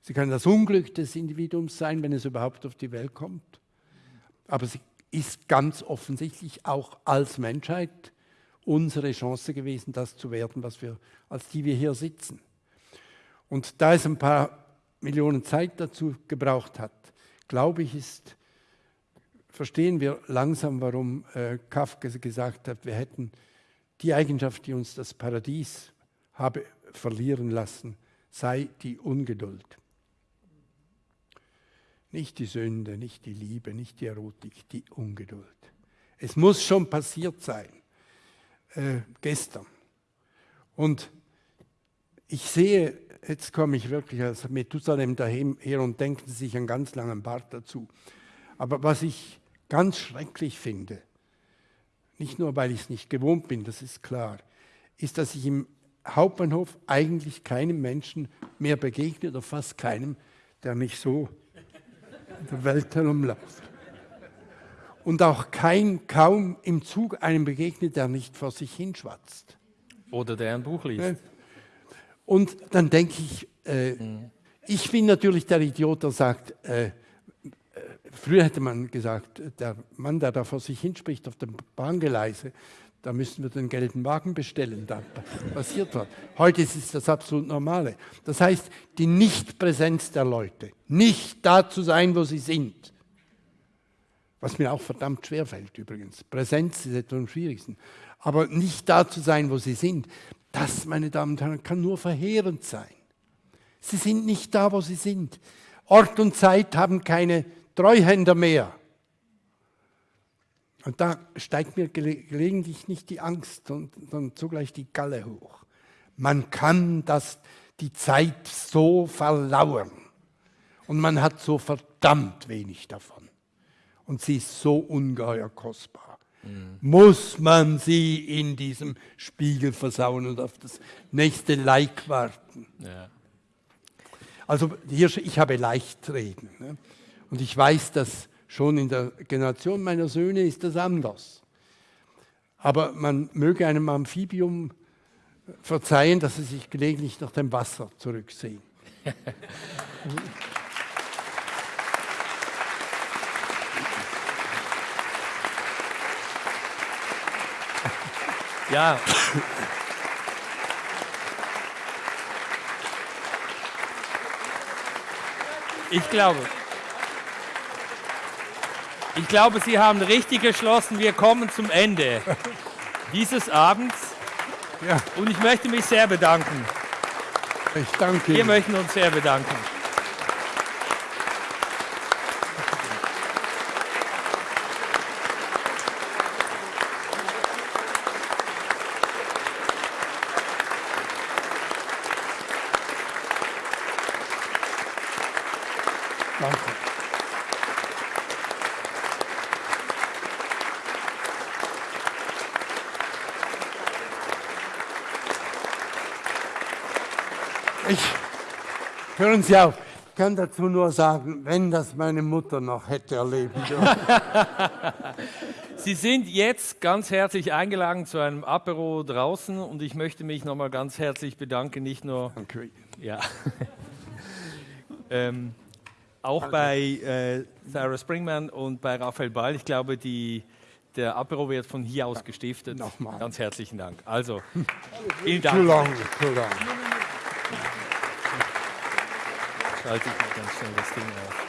S3: Sie kann das Unglück des Individuums sein, wenn es überhaupt auf die Welt kommt. Aber sie ist ganz offensichtlich auch als Menschheit unsere Chance gewesen, das zu werden, was wir, als die wir hier sitzen. Und da es ein paar Millionen Zeit dazu gebraucht hat, glaube ich, ist, verstehen wir langsam, warum äh, Kafka gesagt hat, wir hätten die Eigenschaft, die uns das Paradies habe verlieren lassen, sei die Ungeduld. Nicht die Sünde, nicht die Liebe, nicht die Erotik, die Ungeduld. Es muss schon passiert sein äh, gestern. Und ich sehe, jetzt komme ich wirklich als Methusalem daher und denken sich einen ganz langen Bart dazu. Aber was ich ganz schrecklich finde, nicht nur weil ich es nicht gewohnt bin, das ist klar, ist, dass ich im Hauptbahnhof eigentlich keinem Menschen mehr begegne oder fast keinem, der mich so der Welt herumläuft und auch kein, kaum im Zug einem begegnet, der nicht vor sich hinschwatzt.
S2: Oder der ein Buch liest.
S3: Und dann denke ich, äh, mhm. ich bin natürlich der Idiot, der sagt, äh, äh, früher hätte man gesagt, der Mann, der da vor sich hinspricht auf dem Bahngeleise, da müssen wir den gelben Wagen bestellen, da passiert was. Heute ist es das absolut Normale. Das heißt, die Nichtpräsenz der Leute, nicht da zu sein, wo sie sind, was mir auch verdammt schwer fällt übrigens. Präsenz ist etwas am schwierigsten. Aber nicht da zu sein, wo sie sind, das, meine Damen und Herren, kann nur verheerend sein. Sie sind nicht da, wo sie sind. Ort und Zeit haben keine Treuhänder mehr. Und da steigt mir gelegentlich nicht die Angst, sondern zugleich die Galle hoch. Man kann das, die Zeit so verlauern und man hat so verdammt wenig davon und sie ist so ungeheuer kostbar. Mhm. Muss man sie in diesem Spiegel versauen und auf das nächste Like warten? Ja. Also hier, ich habe leicht reden. Ne? Und ich weiß, dass schon in der Generation meiner Söhne ist das anders. Aber man möge einem Amphibium verzeihen, dass sie sich gelegentlich nach dem Wasser zurücksehen.
S2: Ja. Ich glaube, ich glaube, Sie haben richtig geschlossen. Wir kommen zum Ende dieses Abends. Ja. Und ich möchte mich sehr bedanken.
S3: Ich danke
S2: Wir möchten uns sehr bedanken.
S3: Hören Sie auf. Ich kann dazu nur sagen, wenn das meine Mutter noch hätte erleben dürfen. [LAUGHS]
S2: Sie sind jetzt ganz herzlich eingeladen zu einem Apero draußen und ich möchte mich nochmal ganz herzlich bedanken, nicht nur
S3: Danke.
S2: Ja. [LAUGHS] ähm, auch Danke. bei äh, Sarah Springman und bei Raphael Ball. Ich glaube, die, der Apero wird von hier aus gestiftet.
S3: Nochmal.
S2: Ganz herzlichen Dank. Also, [LAUGHS] vielen Dank.
S3: Too long, too long.
S2: Schalte ich mal ganz schnell das Ding auf.